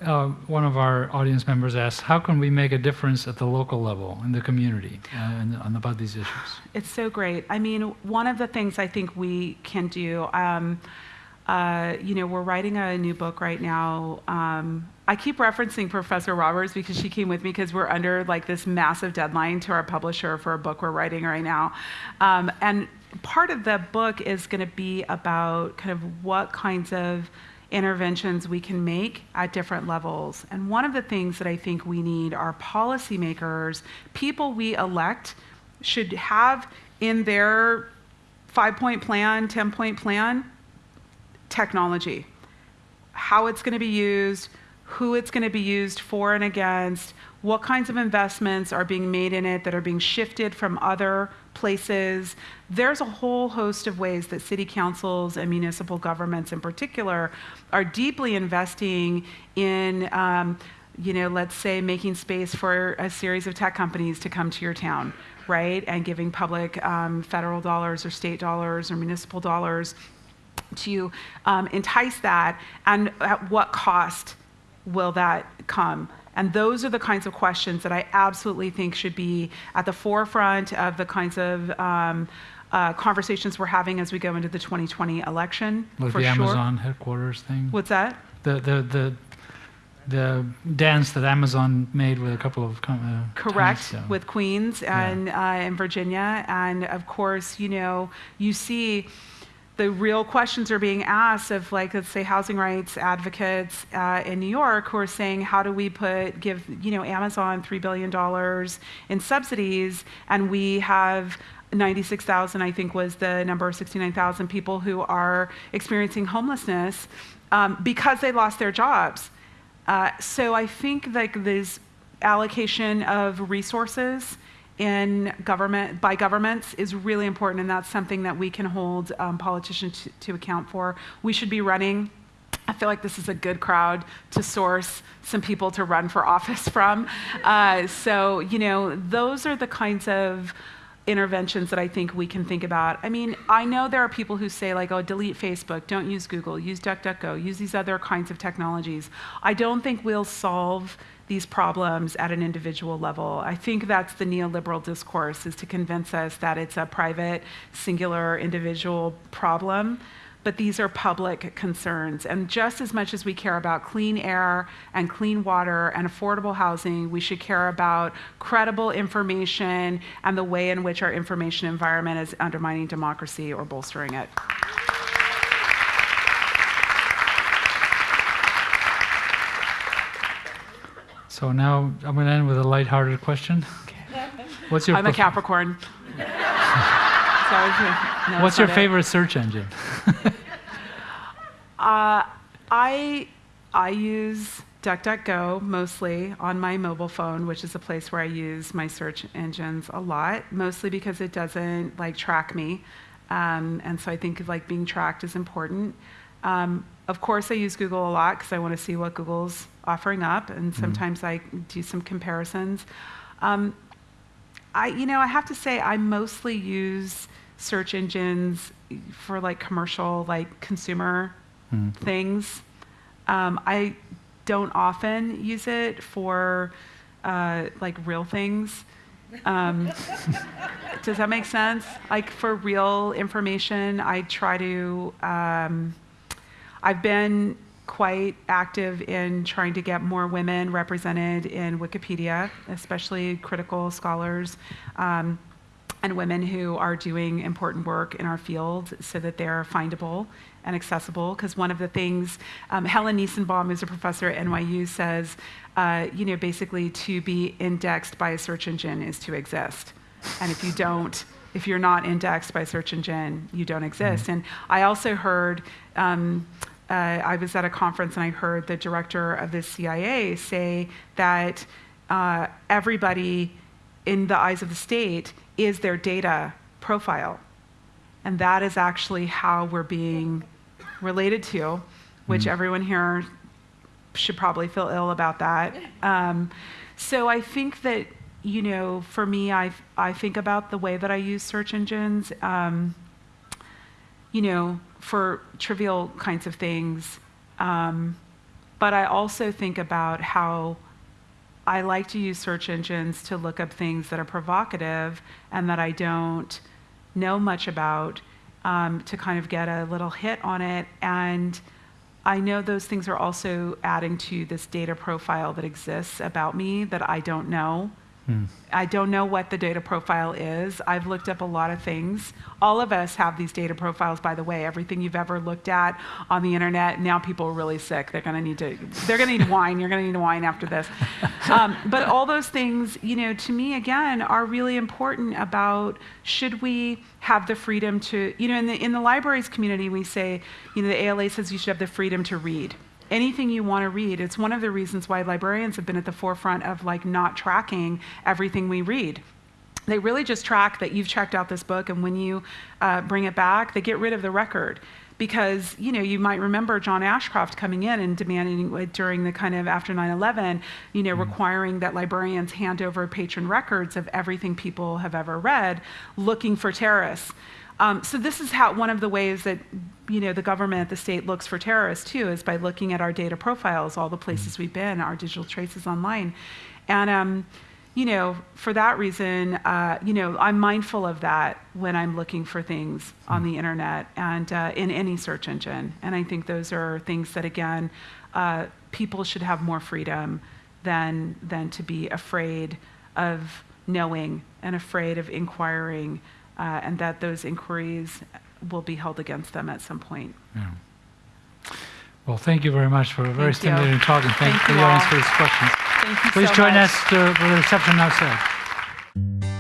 uh, one of our audience members asked, how can we make a difference at the local level in the community uh, and, and, about these issues? It's so great. I mean, one of the things I think we can do, um, uh, you know, we're writing a new book right now. Um, I keep referencing Professor Roberts because she came with me because we're under like this massive deadline to our publisher for a book we're writing right now. Um, and part of the book is going to be about kind of what kinds of interventions we can make at different levels. And one of the things that I think we need are policymakers, people we elect should have in their five point plan, 10 point plan, technology. How it's going to be used, who it's going to be used for and against, what kinds of investments are being made in it that are being shifted from other places. There's a whole host of ways that city councils and municipal governments in particular are deeply investing in, um, you know, let's say making space for a series of tech companies to come to your town, right? And giving public um, federal dollars or state dollars or municipal dollars to um, entice that. And at what cost will that come? And those are the kinds of questions that I absolutely think should be at the forefront of the kinds of um, uh, conversations we're having as we go into the 2020 election. For the sure. Amazon headquarters thing. What's that? The the the the dance that Amazon made with a couple of uh, correct times, with Queens and yeah. uh, in Virginia, and of course, you know, you see the real questions are being asked of like let's say housing rights advocates uh, in new york who are saying how do we put give you know amazon $3 billion in subsidies and we have 96,000, I think, was the number, 69,000 people who are experiencing homelessness um, because they lost their jobs. Uh, so I think like this allocation of resources in government by governments is really important, and that's something that we can hold um, politicians to, account for. We should be running I feel like this is a good crowd to source some people to run for office from. Uh, so, you know, those are the kinds of interventions that I think we can think about. I mean, I know there are people who say, like, oh, delete Facebook, don't use Google, use DuckDuckGo, use these other kinds of technologies. I don't think we'll solve these problems at an individual level. I think that's the neoliberal discourse, is to convince us that it's a private, singular, individual problem but these are public concerns. And just as much as we care about clean air and clean water and affordable housing, we should care about credible information and the way in which our information environment is undermining democracy or bolstering it. So now I'm going to end with a lighthearted question. What's your I'm a Capricorn. no, What's your favorite search engine? uh, I I use DuckDuckGo mostly on my mobile phone, which is a place where I use my search engines a lot, mostly because it doesn't like track me, um, and so I think like being tracked is important. Um, of course, I use Google a lot because I want to see what Google's offering up, and mm-hmm. sometimes mm. I do some comparisons. Um, I, you know, I have to say I mostly use search engines for like commercial, like consumer mm. things. Um, I don't often use it for uh, like real things. Um, does that make sense? Like for real information, I try to. Um, I've been quite active in trying to get more women represented in Wikipedia, especially critical scholars. Um, and women who are doing important work in our field so that they're findable and accessible. Because one of the things, um, Helen Nissenbaum, who's a professor at NYU, says, uh, you know, basically to be indexed by a search engine is to exist. And if you don't, if you're not indexed by search engine, you don't exist. Mm-hmm. And I also heard, um, uh, I was at a conference and I heard the director of the CIA say that uh, everybody in the eyes of the state is their data profile. And that is actually how we're being related to, which mm. everyone here should probably feel ill about that. Um, so I think that, you know, for me, I, I think about the way that I use search engines, um, you know, for trivial kinds of things. Um, but I also think about how I like to use search engines to look up things that are provocative and that I don't know much about um, to kind of get a little hit on it. And I know those things are also adding to this data profile that exists about me that I don't know. Hmm. I don't know what the data profile is. I've looked up a lot of things. All of us have these data profiles, by the way. Everything you've ever looked at on the internet. Now people are really sick. They're going to need to. They're going to need wine. You're going to need wine after this. Um, but all those things, you know, to me again, are really important. About should we have the freedom to, you know, in the in the libraries community, we say, you know, the ALA says you should have the freedom to read anything you want to read. It's one of the reasons why librarians have been at the forefront of like not tracking everything we read. They really just track that you've checked out this book, and when you uh, bring it back, they get rid of the record because you know you might remember John Ashcroft coming in and demanding during the kind of after 9/11, you know, mm-hmm. requiring that librarians hand over patron records of everything people have ever read, looking for terrorists. Um, so this is how one of the ways that you know the government, the state looks for terrorists too, is by looking at our data profiles, all the places we've been, our digital traces online, and um, you know for that reason, uh, you know I'm mindful of that when I'm looking for things on the internet and uh, in any search engine, and I think those are things that again uh, people should have more freedom than than to be afraid of knowing and afraid of inquiring uh, and that those inquiries will be held against them at some point. Yeah. Well, thank you very much for a very thank stimulating you. talk, and thank, thank you for for these questions. Please so join much. us to, for the reception outside.